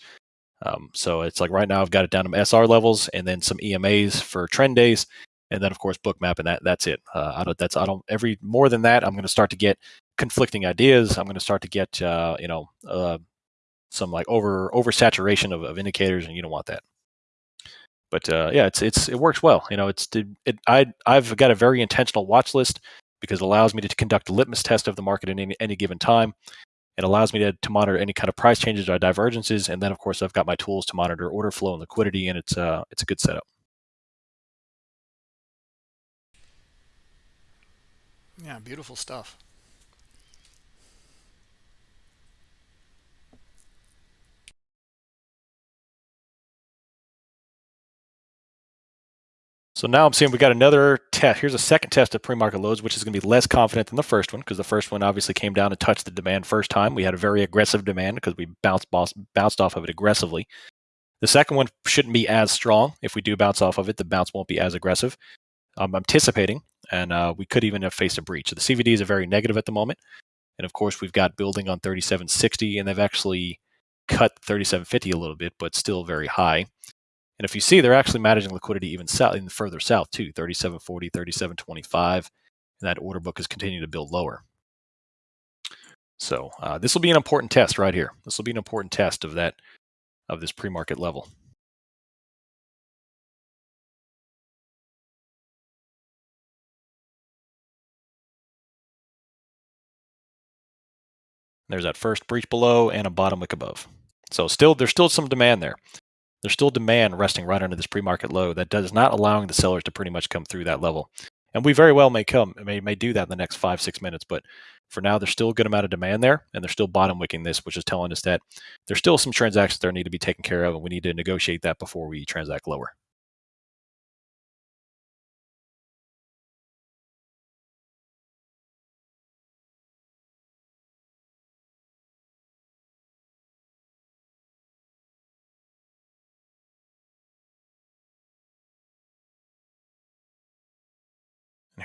Um, so it's like right now I've got it down to SR levels and then some EMAs for trend days, and then of course Bookmap and that that's it. Uh, I don't that's I don't every more than that I'm going to start to get conflicting ideas. I'm going to start to get uh, you know uh, some like over oversaturation of, of indicators, and you don't want that. But uh, yeah, it's it's it works well. You know, it's it, I I've got a very intentional watch list because it allows me to conduct a litmus test of the market at any, any given time. It allows me to, to monitor any kind of price changes or divergences, and then of course I've got my tools to monitor order flow and liquidity, and it's uh it's a good setup.
Yeah, beautiful stuff.
So now I'm seeing we got another test. Here's a second test of pre-market lows, which is going to be less confident than the first one because the first one obviously came down and touched the demand first time. We had a very aggressive demand because we bounced bounced off of it aggressively. The second one shouldn't be as strong. If we do bounce off of it, the bounce won't be as aggressive. I'm anticipating, and uh, we could even have faced a breach. So the CVDs are very negative at the moment, and of course we've got building on 3760, and they've actually cut 3750 a little bit, but still very high. And if you see, they're actually managing liquidity even south, even further south too, 3740, 3725, and that order book is continuing to build lower. So uh, this will be an important test right here. This will be an important test of that of this pre-market level. There's that first breach below and a bottom wick above. So still, there's still some demand there there's still demand resting right under this pre-market low that does not allowing the sellers to pretty much come through that level. And we very well may come, may, may do that in the next five, six minutes. But for now, there's still a good amount of demand there, and they're still bottom wicking this, which is telling us that there's still some transactions that need to be taken care of, and we need to negotiate that before we transact lower.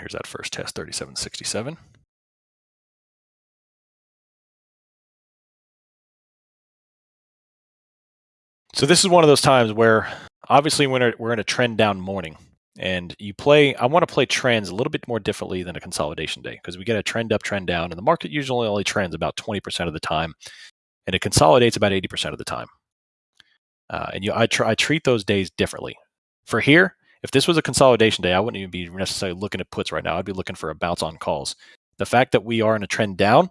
Here's that first test, 3767. So this is one of those times where obviously we're, we're in a trend down morning and you play, I want to play trends a little bit more differently than a consolidation day because we get a trend up, trend down, and the market usually only trends about 20% of the time and it consolidates about 80% of the time. Uh, and you, I, tr- I treat those days differently. For here, if this was a consolidation day, I wouldn't even be necessarily looking at puts right now. I'd be looking for a bounce on calls. The fact that we are in a trend down,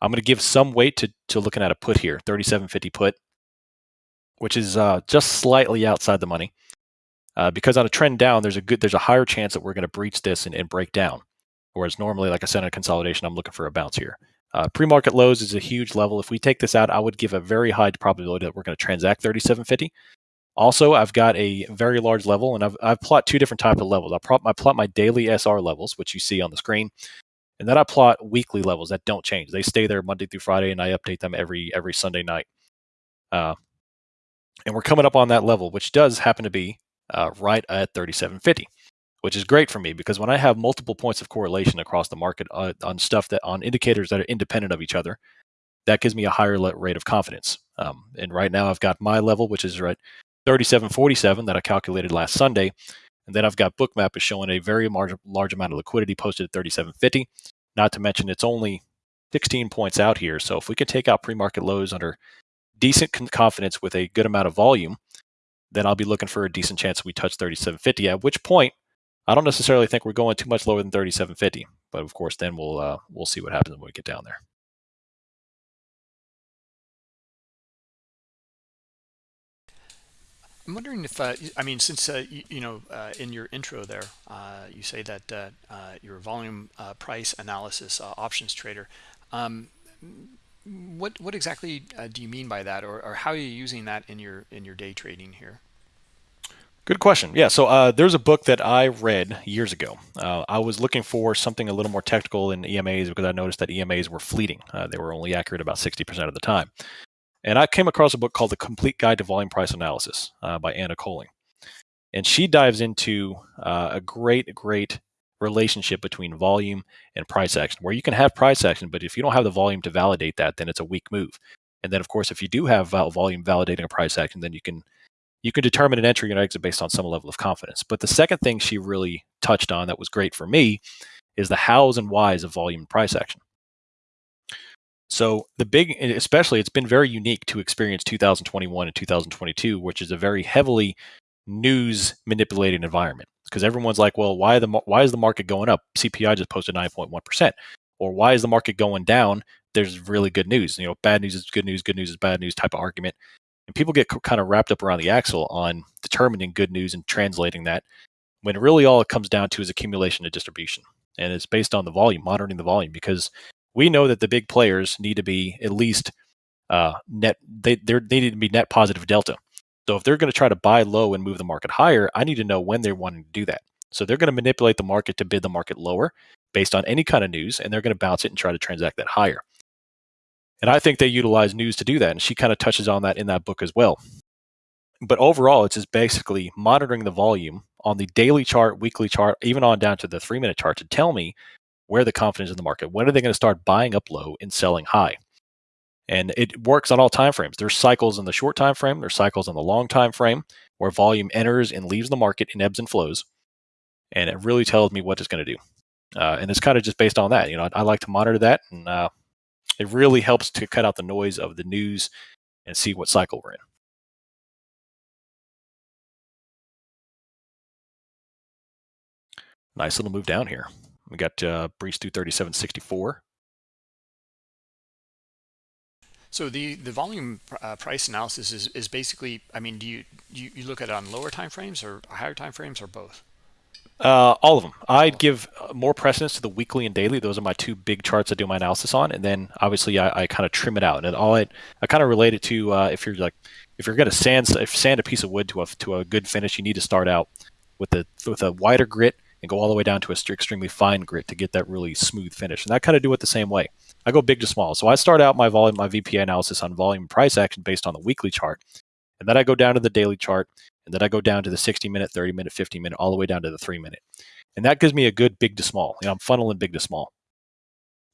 I'm going to give some weight to, to looking at a put here, 3750 put, which is uh, just slightly outside the money. Uh, because on a trend down, there's a good, there's a higher chance that we're going to breach this and, and, break down. Whereas normally, like I said, a consolidation, I'm looking for a bounce here. Uh, pre-market lows is a huge level. If we take this out, I would give a very high probability that we're going to transact 3750. Also, I've got a very large level, and I've, I've plot two different types of levels. I, plot, I plot my daily SR levels, which you see on the screen, and then I plot weekly levels that don't change. They stay there Monday through Friday, and I update them every every Sunday night. Uh, and we're coming up on that level, which does happen to be uh, right at 3750, which is great for me because when I have multiple points of correlation across the market uh, on stuff that on indicators that are independent of each other, that gives me a higher rate of confidence. Um, and right now, I've got my level, which is right 3747 that I calculated last Sunday. And then I've got Bookmap is showing a very large, large amount of liquidity posted at 3750. Not to mention it's only 16 points out here. So if we can take out pre-market lows under decent confidence with a good amount of volume, then I'll be looking for a decent chance we touch 3750. At which point, I don't necessarily think we're going too much lower than 3750. But of course, then we'll uh, we'll see what happens when we get down there.
I'm wondering if, uh, I mean, since, uh, you, you, know, uh, in your intro there, uh, you say that uh, uh, your volume price analysis options trader, um, what what exactly do you mean by that, or, or how are you using that in your in your day trading here?
Good question. Yeah, so there's a book that I read years ago. I was looking for something a little more technical in EMAs because I noticed that EMAs were fleeting. they were only accurate about 60% of the time. And I came across a book called The Complete Guide to Volume Price Analysis uh, by Anna Coulling. And she dives into uh, a great, great relationship between volume and price action, where you can have price action, but if you don't have the volume to validate that, then it's a weak move. And then, of course, if you do have volume validating a price action, then you can you can determine an entry and exit based on some level of confidence. But the second thing she really touched on that was great for me is the hows and whys of volume and price action. So the big, especially, it's been very unique to experience 2021 and 2022, which is a very heavily news manipulated environment because everyone's like, well, why the why is the market going up? CPI just posted 9.1 percent, or why is the market going down? There's really good news. You know, bad news is good news, good news is bad news type of argument, and people get kind of wrapped up around the axle on determining good news and translating that, when really all it comes down to is accumulation and distribution, and it's based on the volume, monitoring the volume, because we know that the big players need to be at least uh, net. They they need to be net positive delta so if they're going to try to buy low and move the market higher, I need to know when they're wanting to do that. So they're going to manipulate the market to bid the market lower based on any kind of news, and they're going to bounce it and try to transact that higher. And I think they utilize news to do that. And she kind of touches on that in that book as well. But overall, it's just basically monitoring the volume on the daily chart, weekly chart, even on down to the three minute chart to tell me where the confidence in the market. When are they going to start buying up low and selling high? and it works on all time frames. There's cycles in the short time frame, there's cycles in the long time frame where volume enters and leaves the market in ebbs and flows, and it really tells me what it's going to do. Uh, and it's kind of just based on that. You know, I, I like to monitor that, and uh, it really helps to cut out the noise of the news and see what cycle we're in. Nice little move down here. We got uh, through 3764.
So the the volume uh, price analysis is, is basically, I mean, do you, you you look at it on lower time frames or higher time frames or both?
Uh, all of them. I'd give uh, more precedence to the weekly and daily. Those are my two big charts I do my analysis on, and then obviously I, I kind of trim it out. And all I I kind of relate it to uh, if you're like if you're going to sand if sand a piece of wood to a to a good finish, you need to start out with a with a wider grit and go all the way down to a extremely fine grit to get that really smooth finish. And I kind of do it the same way. I go big to small. So I start out my volume, my VPA analysis on volume price action based on the weekly chart. And then I go down to the daily chart. And then I go down to the 60 minute, 30 minute, 50 minute, all the way down to the three minute. And that gives me a good big to small. You know, I'm funneling big to small.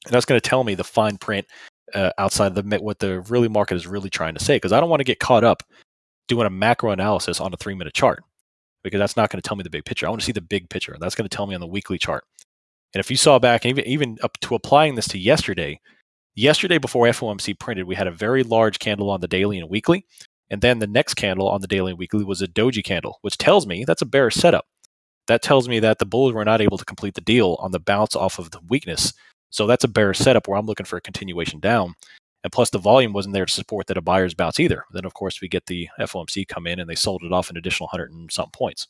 And that's going to tell me the fine print uh, outside of the what the really market is really trying to say. Because I don't want to get caught up doing a macro analysis on a three minute chart because that's not going to tell me the big picture. I want to see the big picture. That's going to tell me on the weekly chart. And if you saw back, even even up to applying this to yesterday, yesterday before FOMC printed, we had a very large candle on the daily and weekly, and then the next candle on the daily and weekly was a doji candle, which tells me that's a bearish setup. That tells me that the bulls were not able to complete the deal on the bounce off of the weakness. So that's a bearish setup where I'm looking for a continuation down. And plus, the volume wasn't there to support that a buyer's bounce either. Then, of course, we get the FOMC come in and they sold it off an additional 100 and some points.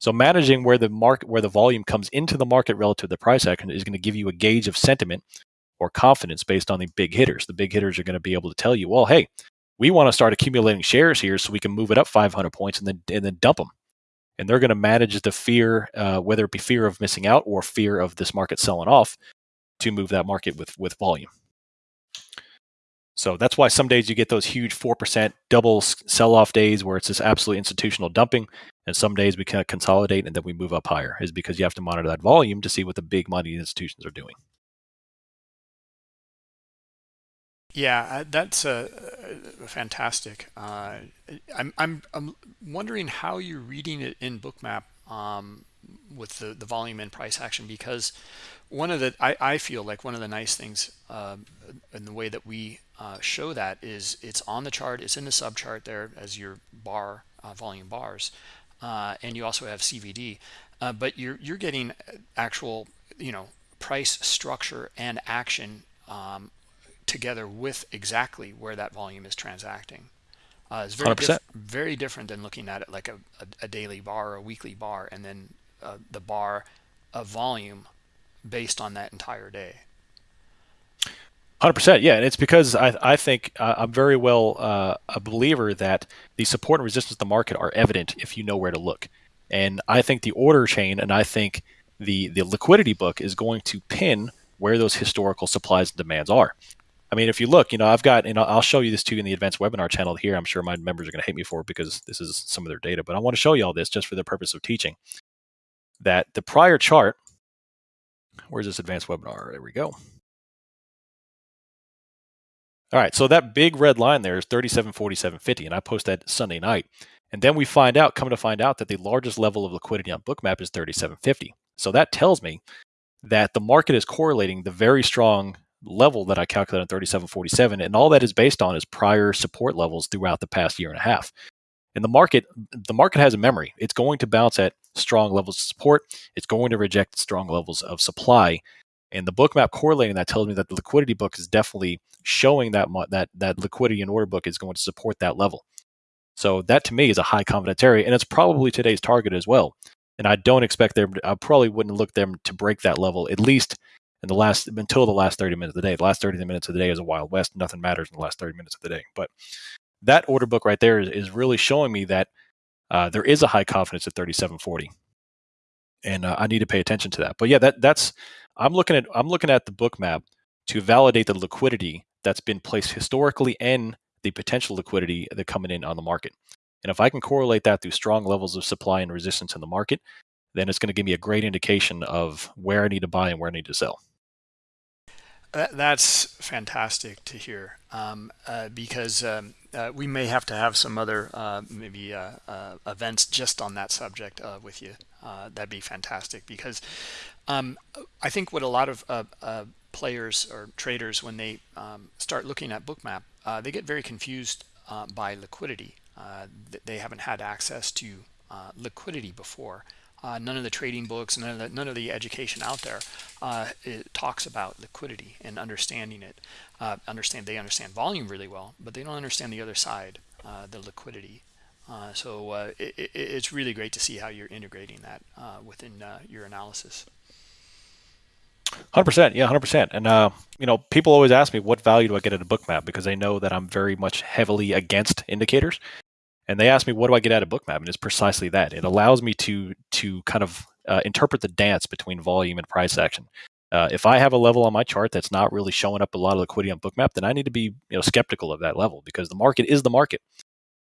So managing where the market, where the volume comes into the market relative to the price action is going to give you a gauge of sentiment or confidence based on the big hitters. The big hitters are going to be able to tell you, well, hey, we want to start accumulating shares here so we can move it up 500 points and then and then dump them. And they're going to manage the fear, uh, whether it be fear of missing out or fear of this market selling off, to move that market with with volume. So that's why some days you get those huge 4% double sell off days where it's this absolute institutional dumping. And some days we kind of consolidate and then we move up higher, is because you have to monitor that volume to see what the big money institutions are doing.
Yeah, uh, that's uh, fantastic. Uh, I'm, I'm, I'm wondering how you're reading it in Bookmap um, with the, the volume and price action because one of the I, I feel like one of the nice things uh, in the way that we uh, show that is it's on the chart it's in the sub chart there as your bar uh, volume bars uh, and you also have CVD uh, but you're you're getting actual you know price structure and action um, together with exactly where that volume is transacting. Uh, it's very diff very different than looking at it like a, a, a daily bar or a weekly bar and then the bar of volume based on that entire day.
Hundred percent, yeah, and it's because I I think uh, I'm very well uh, a believer that the support and resistance of the market are evident if you know where to look, and I think the order chain and I think the the liquidity book is going to pin where those historical supplies and demands are. I mean, if you look, you know, I've got, know, I'll show you this too in the advanced webinar channel here. I'm sure my members are going to hate me for it because this is some of their data, but I want to show you all this just for the purpose of teaching that the prior chart Where's this advanced webinar? There we go. All right, so that big red line there is 3747.50, and I post that Sunday night. And then we find out, come to find out that the largest level of liquidity on Bookmap is 3750. So that tells me that the market is correlating the very strong level that I calculated on 3747, and all that is based on is prior support levels throughout the past year and a half. And the market, the market has a memory. It's going to bounce at strong levels of support. It's going to reject strong levels of supply. And the Bookmap correlating that tells me that the liquidity book is definitely showing that that that liquidity and order book is going to support that level. So that to me is a high confidence area, and it's probably today's target as well. And I don't expect them. I probably wouldn't look them to break that level at least in the last until the last 30 minutes of the day. The last 30 minutes of the day is a wild west. Nothing matters in the last 30 minutes of the day. But that order book right there is, is really showing me that uh, there is a high confidence at 3740, and uh, I need to pay attention to that. But yeah, that that's I'm looking at I'm looking at the Bookmap to validate the liquidity that's been placed historically and the potential liquidity that coming in on the market. And if I can correlate that through strong levels of supply and resistance in the market, then it's going to give me a great indication of where I need to buy and where I need to sell.
That's fantastic to hear um, uh, because um, uh, we may have to have some other uh, maybe uh, uh, events just on that subject uh, with you. that'd be fantastic because um, I think what a lot of players or traders, when they um, start looking at Bookmap, they get very confused by liquidity. they haven't had access to liquidity before. Uh, none of the trading books, none of the, none of the education out there uh, talks about liquidity and understanding it. Uh, understand they understand volume really well, but they don't understand the other side, uh, the liquidity. Uh, so uh, it, it, it's really great to see how you're integrating that within your analysis.
Hundred percent, yeah, hundred percent. And uh, you know, people always ask me what value do I get at a Bookmap because they know that I'm very much heavily against indicators. And they ask me, what do I get out of Bookmap? And it's precisely that. It allows me to to kind of uh, interpret the dance between volume and price action. Uh, if I have a level on my chart that's not really showing up a lot of liquidity on Bookmap, then I need to be you know skeptical of that level because the market is the market.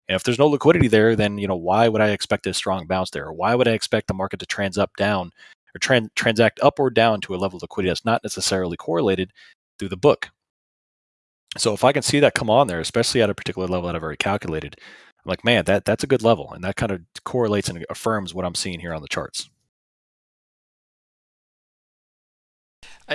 And if there's no liquidity there, then you know why would I expect a strong bounce there? Or why would I expect the market to trans up down or trans- transact up or down to a level of liquidity that's not necessarily correlated through the book? So if I can see that come on there, especially at a particular level that I've already calculated, I'm like, man, that that's a good level, and that kind of correlates and affirms what I'm seeing here on the charts.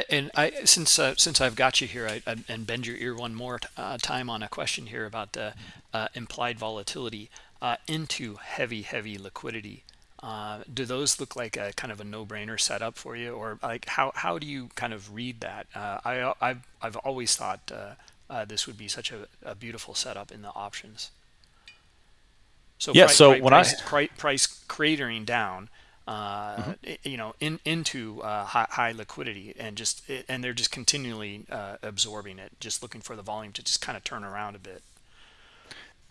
and I since uh, since I've got you here, I, I, and bend your ear one more uh, time on a question here about the uh, implied volatility uh, into heavy heavy liquidity. Uh, do those look like a kind of a no-brainer setup for you, or like how how do you kind of read that? Uh, I I've I've always thought this would be such a, a beautiful setup in the options. So
yeah, so when
price, I price cratering down, uh, mm-hmm. you know, in into uh, high, high, liquidity, and just and they're just continually uh, absorbing it, just looking for the volume to just kind of turn around a bit.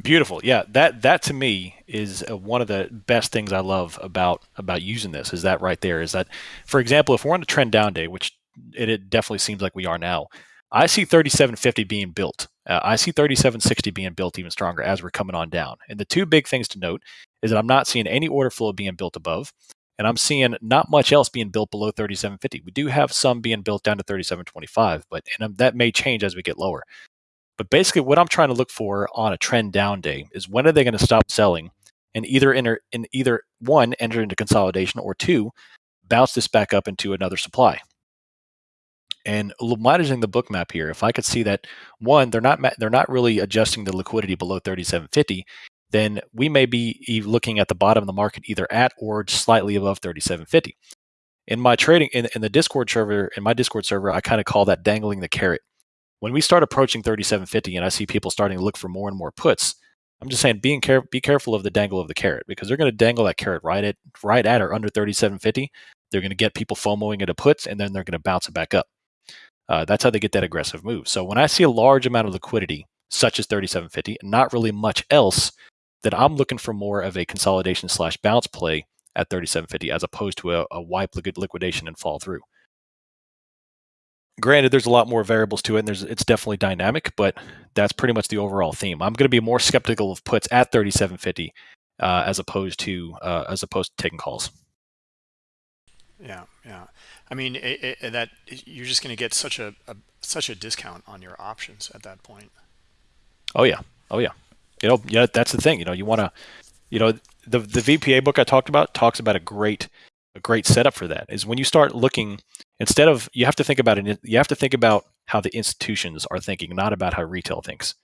Beautiful, yeah. That that to me is uh, one of the best things I love about about using this. Is that right there? Is that, for example, if we're on a trend down day, which it, it definitely seems like we are now, I see 3750 being built. Uh, I see 3760 being built even stronger as we're coming on down. And the two big things to note is that I'm not seeing any order flow being built above, and I'm seeing not much else being built below 3750. We do have some being built down to 3725, but and um, that may change as we get lower. But basically, what I'm trying to look for on a trend down day is when are they going to stop selling and either enter in either one enter into consolidation or two bounce this back up into another supply. And managing the Bookmap here, if I could see that one, they're not they're not really adjusting the liquidity below 3750, then we may be looking at the bottom of the market either at or slightly above 3750. In my trading in, in the Discord server, in my Discord server, I kind of call that dangling the carrot. When we start approaching 3750 and I see people starting to look for more and more puts, I'm just saying being care- be careful of the dangle of the carrot because they're going to dangle that carrot right at right at or under 3750. They're going to get people FOMOing into puts and then they're going to bounce it back up. Uh, that's how they get that aggressive move. So when I see a large amount of liquidity, such as 3750, and not really much else, then I'm looking for more of a consolidation slash bounce play at 3750 as opposed to a, a wipe liquidation and fall through. Granted, there's a lot more variables to it, and there's it's definitely dynamic, but that's pretty much the overall theme. I'm going to be more skeptical of puts at 3750 uh, as opposed to uh, as opposed to taking calls.
Yeah, yeah. I mean, it, it, that you're just going to get such a, a, such a discount on your options at that point.
Oh yeah, oh yeah. You know, yeah, that's the thing. You know, you want to, you know, the the VPA book I talked about talks about a great a great setup for that. Is when you start looking instead of you have to think about it. You have to think about how the institutions are thinking, not about how retail thinks.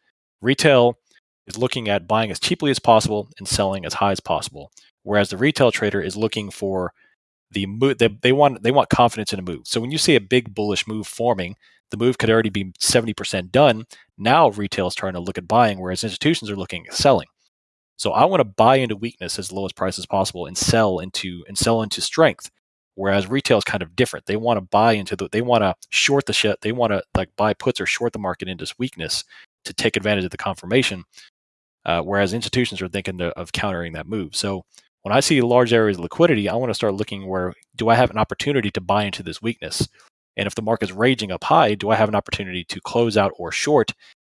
Retail is looking at buying as cheaply as possible and selling as high as possible, whereas the retail trader is looking for the move. They, they want they want confidence in a move. So when you see a big bullish move forming, the move could already be 70% done. Now retail is trying to look at buying, whereas institutions are looking at selling. So I want to buy into weakness as low as price as possible and sell into and sell into strength. Whereas retail is kind of different. They want to buy into the they want to short the shit. They want to like buy puts or short the market into weakness to take advantage of the confirmation. Uh, whereas institutions are thinking to, of countering that move. So when I see large areas of liquidity, I want to start looking where do I have an opportunity to buy into this weakness? And if the market's raging up high, do I have an opportunity to close out or short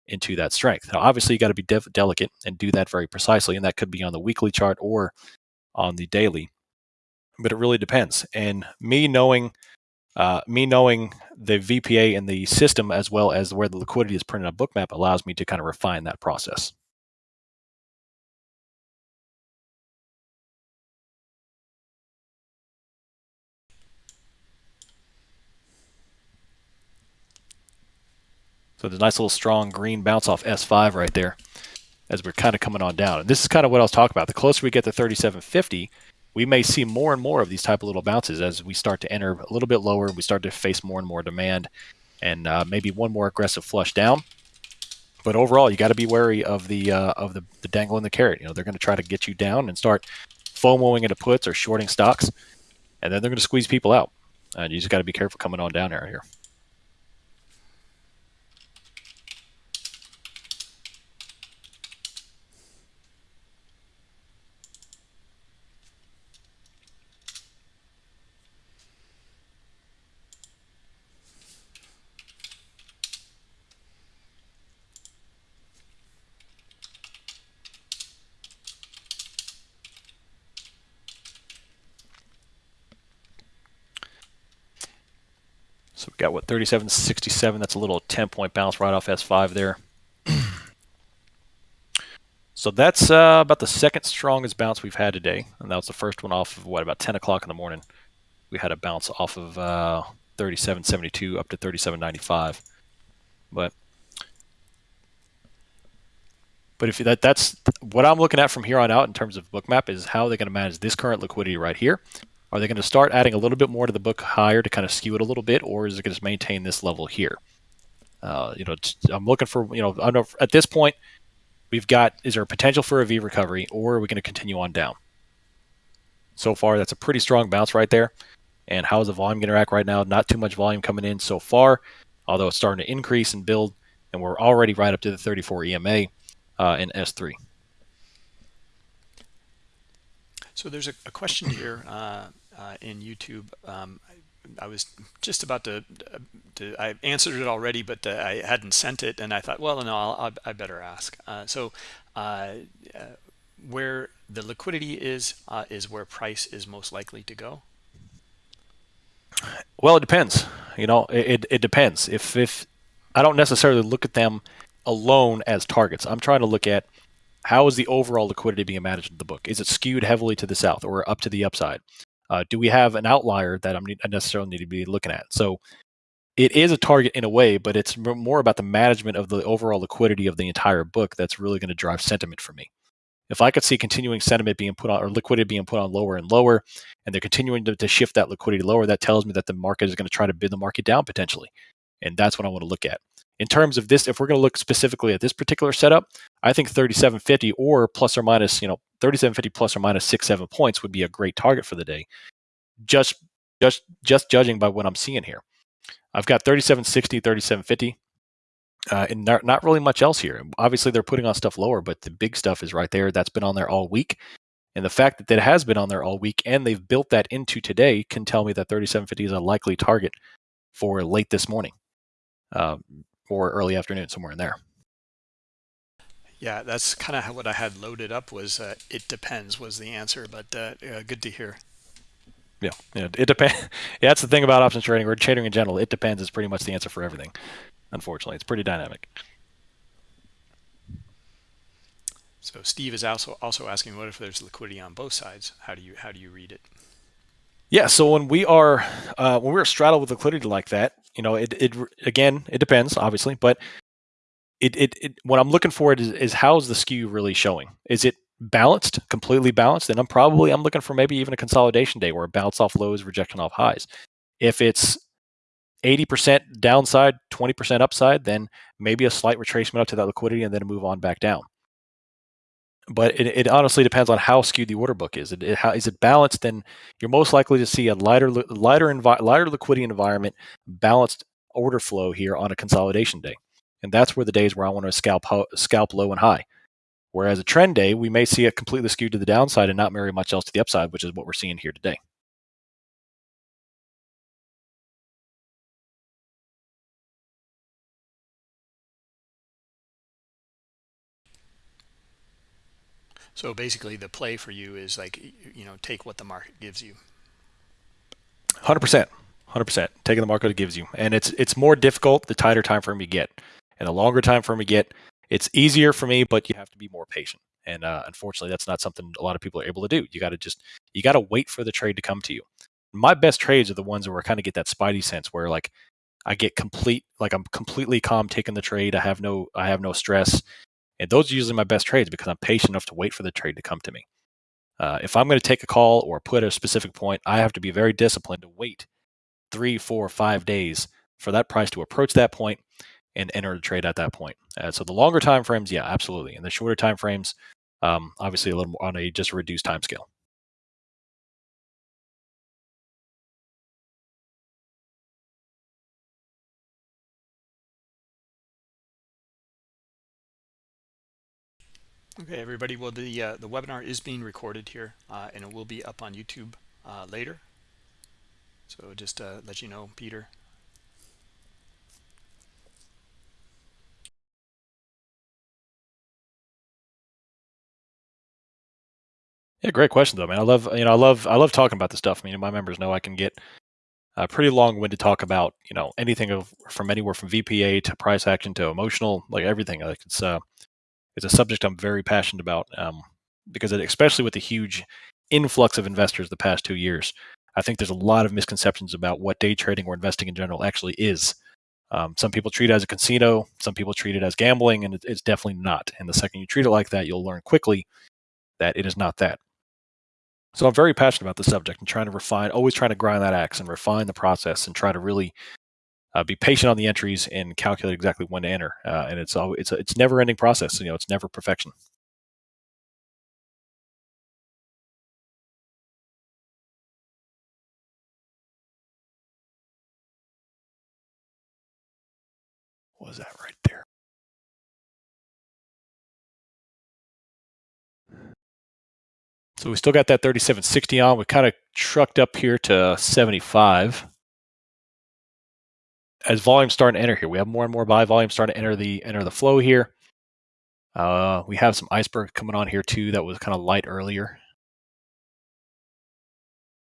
into that strength? Now, obviously, you got to be de- delicate and do that very precisely. And that could be on the weekly chart or on the daily. But it really depends. And me knowing, uh, me knowing the VPA and the system as well as where the liquidity is printed on Bookmap allows me to kind of refine that process. So there's a nice little strong green bounce off S5 right there as we're kind of coming on down. And this is kind of what I was talking about. The closer we get to 3750, we may see more and more of these type of little bounces as we start to enter a little bit lower. And we start to face more and more demand and uh, maybe one more aggressive flush down. But overall, you got to be wary of the uh, of the, the dangle and the carrot. You know, they're going to try to get you down and start FOMOing into puts or shorting stocks, and then they're going to squeeze people out. And you just got to be careful coming on down here. Got what 37.67. That's a little 10 point bounce right off S5 there. so that's uh, about the second strongest bounce we've had today, and that was the first one off of what about 10 o'clock in the morning. We had a bounce off of uh, 37.72 up to 37.95, but but if that that's what I'm looking at from here on out in terms of Bookmap is how they're going to manage this current liquidity right here are they going to start adding a little bit more to the book higher to kind of skew it a little bit, or is it going to maintain this level here? Uh, you know, I'm looking for you know, I know at this point we've got is there a potential for a V recovery, or are we going to continue on down? So far, that's a pretty strong bounce right there. And how is the volume going to act right now? Not too much volume coming in so far, although it's starting to increase and build, and we're already right up to the 34 EMA uh, in S3.
So there's a, a question here uh, uh, in YouTube. Um, I, was just about to, to, I answered it already, but uh, I hadn't sent it, and I thought, well, no, I'll, i better ask. Uh, so uh, where the liquidity is, is where price is most likely to go?
Well, it depends. You know, it, it, it depends. If if I don't necessarily look at them alone as targets, I'm trying to look at how is the overall liquidity being managed in the book? Is it skewed heavily to the south or up to the upside? Uh, do we have an outlier that I'm I necessarily need to be looking at? So it is a target in a way, but it's more about the management of the overall liquidity of the entire book that's really going to drive sentiment for me. If I could see continuing sentiment being put on or liquidity being put on lower and lower, and they're continuing to, to shift that liquidity lower, that tells me that the market is going to try to bid the market down potentially. And that's what I want to look at in terms of this, if we're going to look specifically at this particular setup, I think 3750 or plus or minus, you know, 3750 plus or minus six, seven points would be a great target for the day. Just, just, just judging by what I'm seeing here. I've got 3760, 3750, uh, and not, not really much else here. Obviously, they're putting on stuff lower, but the big stuff is right there. That's been on there all week. And the fact that it has been on there all week and they've built that into today can tell me that 3750 is a likely target for late this morning. Um, or early afternoon, somewhere in there.
Yeah, that's kind of what I had loaded up was uh, it depends was the answer, but uh, good to hear.
Yeah, yeah it depends. yeah, that's the thing about options trading or trading in general. It depends is pretty much the answer for everything. Unfortunately, it's pretty dynamic.
So Steve is also also asking, what if there's liquidity on both sides? How do you how do you read it?
Yeah, so when we are uh, when we're straddled with liquidity like that, you know, it, it again, it depends, obviously, but it, it, it what I'm looking for is, is how's the skew really showing? Is it balanced, completely balanced? Then I'm probably I'm looking for maybe even a consolidation day where it bounce off lows, rejection off highs. If it's 80% downside, 20% upside, then maybe a slight retracement up to that liquidity and then move on back down. But it, it honestly depends on how skewed the order book is. It, it, how, is it balanced? Then you're most likely to see a lighter, lighter, envi- lighter liquidity environment, balanced order flow here on a consolidation day, and that's where the days where I want to scalp ho- scalp low and high. Whereas a trend day, we may see it completely skewed to the downside and not very much else to the upside, which is what we're seeing here today.
So basically, the play for you is like you know take what the market gives you.
Hundred percent, hundred percent. Taking the market it gives you, and it's it's more difficult the tighter time frame you get, and the longer time frame you get, it's easier for me, but you have to be more patient. And uh, unfortunately, that's not something a lot of people are able to do. You got to just you got to wait for the trade to come to you. My best trades are the ones where I kind of get that spidey sense, where like I get complete, like I'm completely calm taking the trade. I have no I have no stress. And those are usually my best trades because I'm patient enough to wait for the trade to come to me. Uh, if I'm going to take a call or put a specific point, I have to be very disciplined to wait three, four, five days for that price to approach that point and enter the trade at that point. Uh, so the longer time frames, yeah, absolutely. And the shorter time frames, um, obviously a little more on a just reduced time scale.
Okay, everybody. Well, the uh, the webinar is being recorded here, uh, and it will be up on YouTube uh, later. So just to let you know, Peter.
Yeah, great question though, man. I love you know I love I love talking about this stuff. I mean, my members know I can get a pretty long winded to talk about you know anything of from anywhere from VPA to price action to emotional, like everything. Like it's uh it's a subject I'm very passionate about um, because, it, especially with the huge influx of investors the past two years, I think there's a lot of misconceptions about what day trading or investing in general actually is. Um, some people treat it as a casino, some people treat it as gambling, and it, it's definitely not. And the second you treat it like that, you'll learn quickly that it is not that. So I'm very passionate about the subject and trying to refine, always trying to grind that axe and refine the process and try to really uh, be patient on the entries and calculate exactly when to enter. Uh, and it's always, it's a, it's never ending process. You know, it's never perfection. What was that right there? So we still got that 3760 on. We kind of trucked up here to 75 as volume starting to enter here, we have more and more buy volume starting to enter the enter the flow here. Uh, we have some iceberg coming on here too that was kind of light earlier.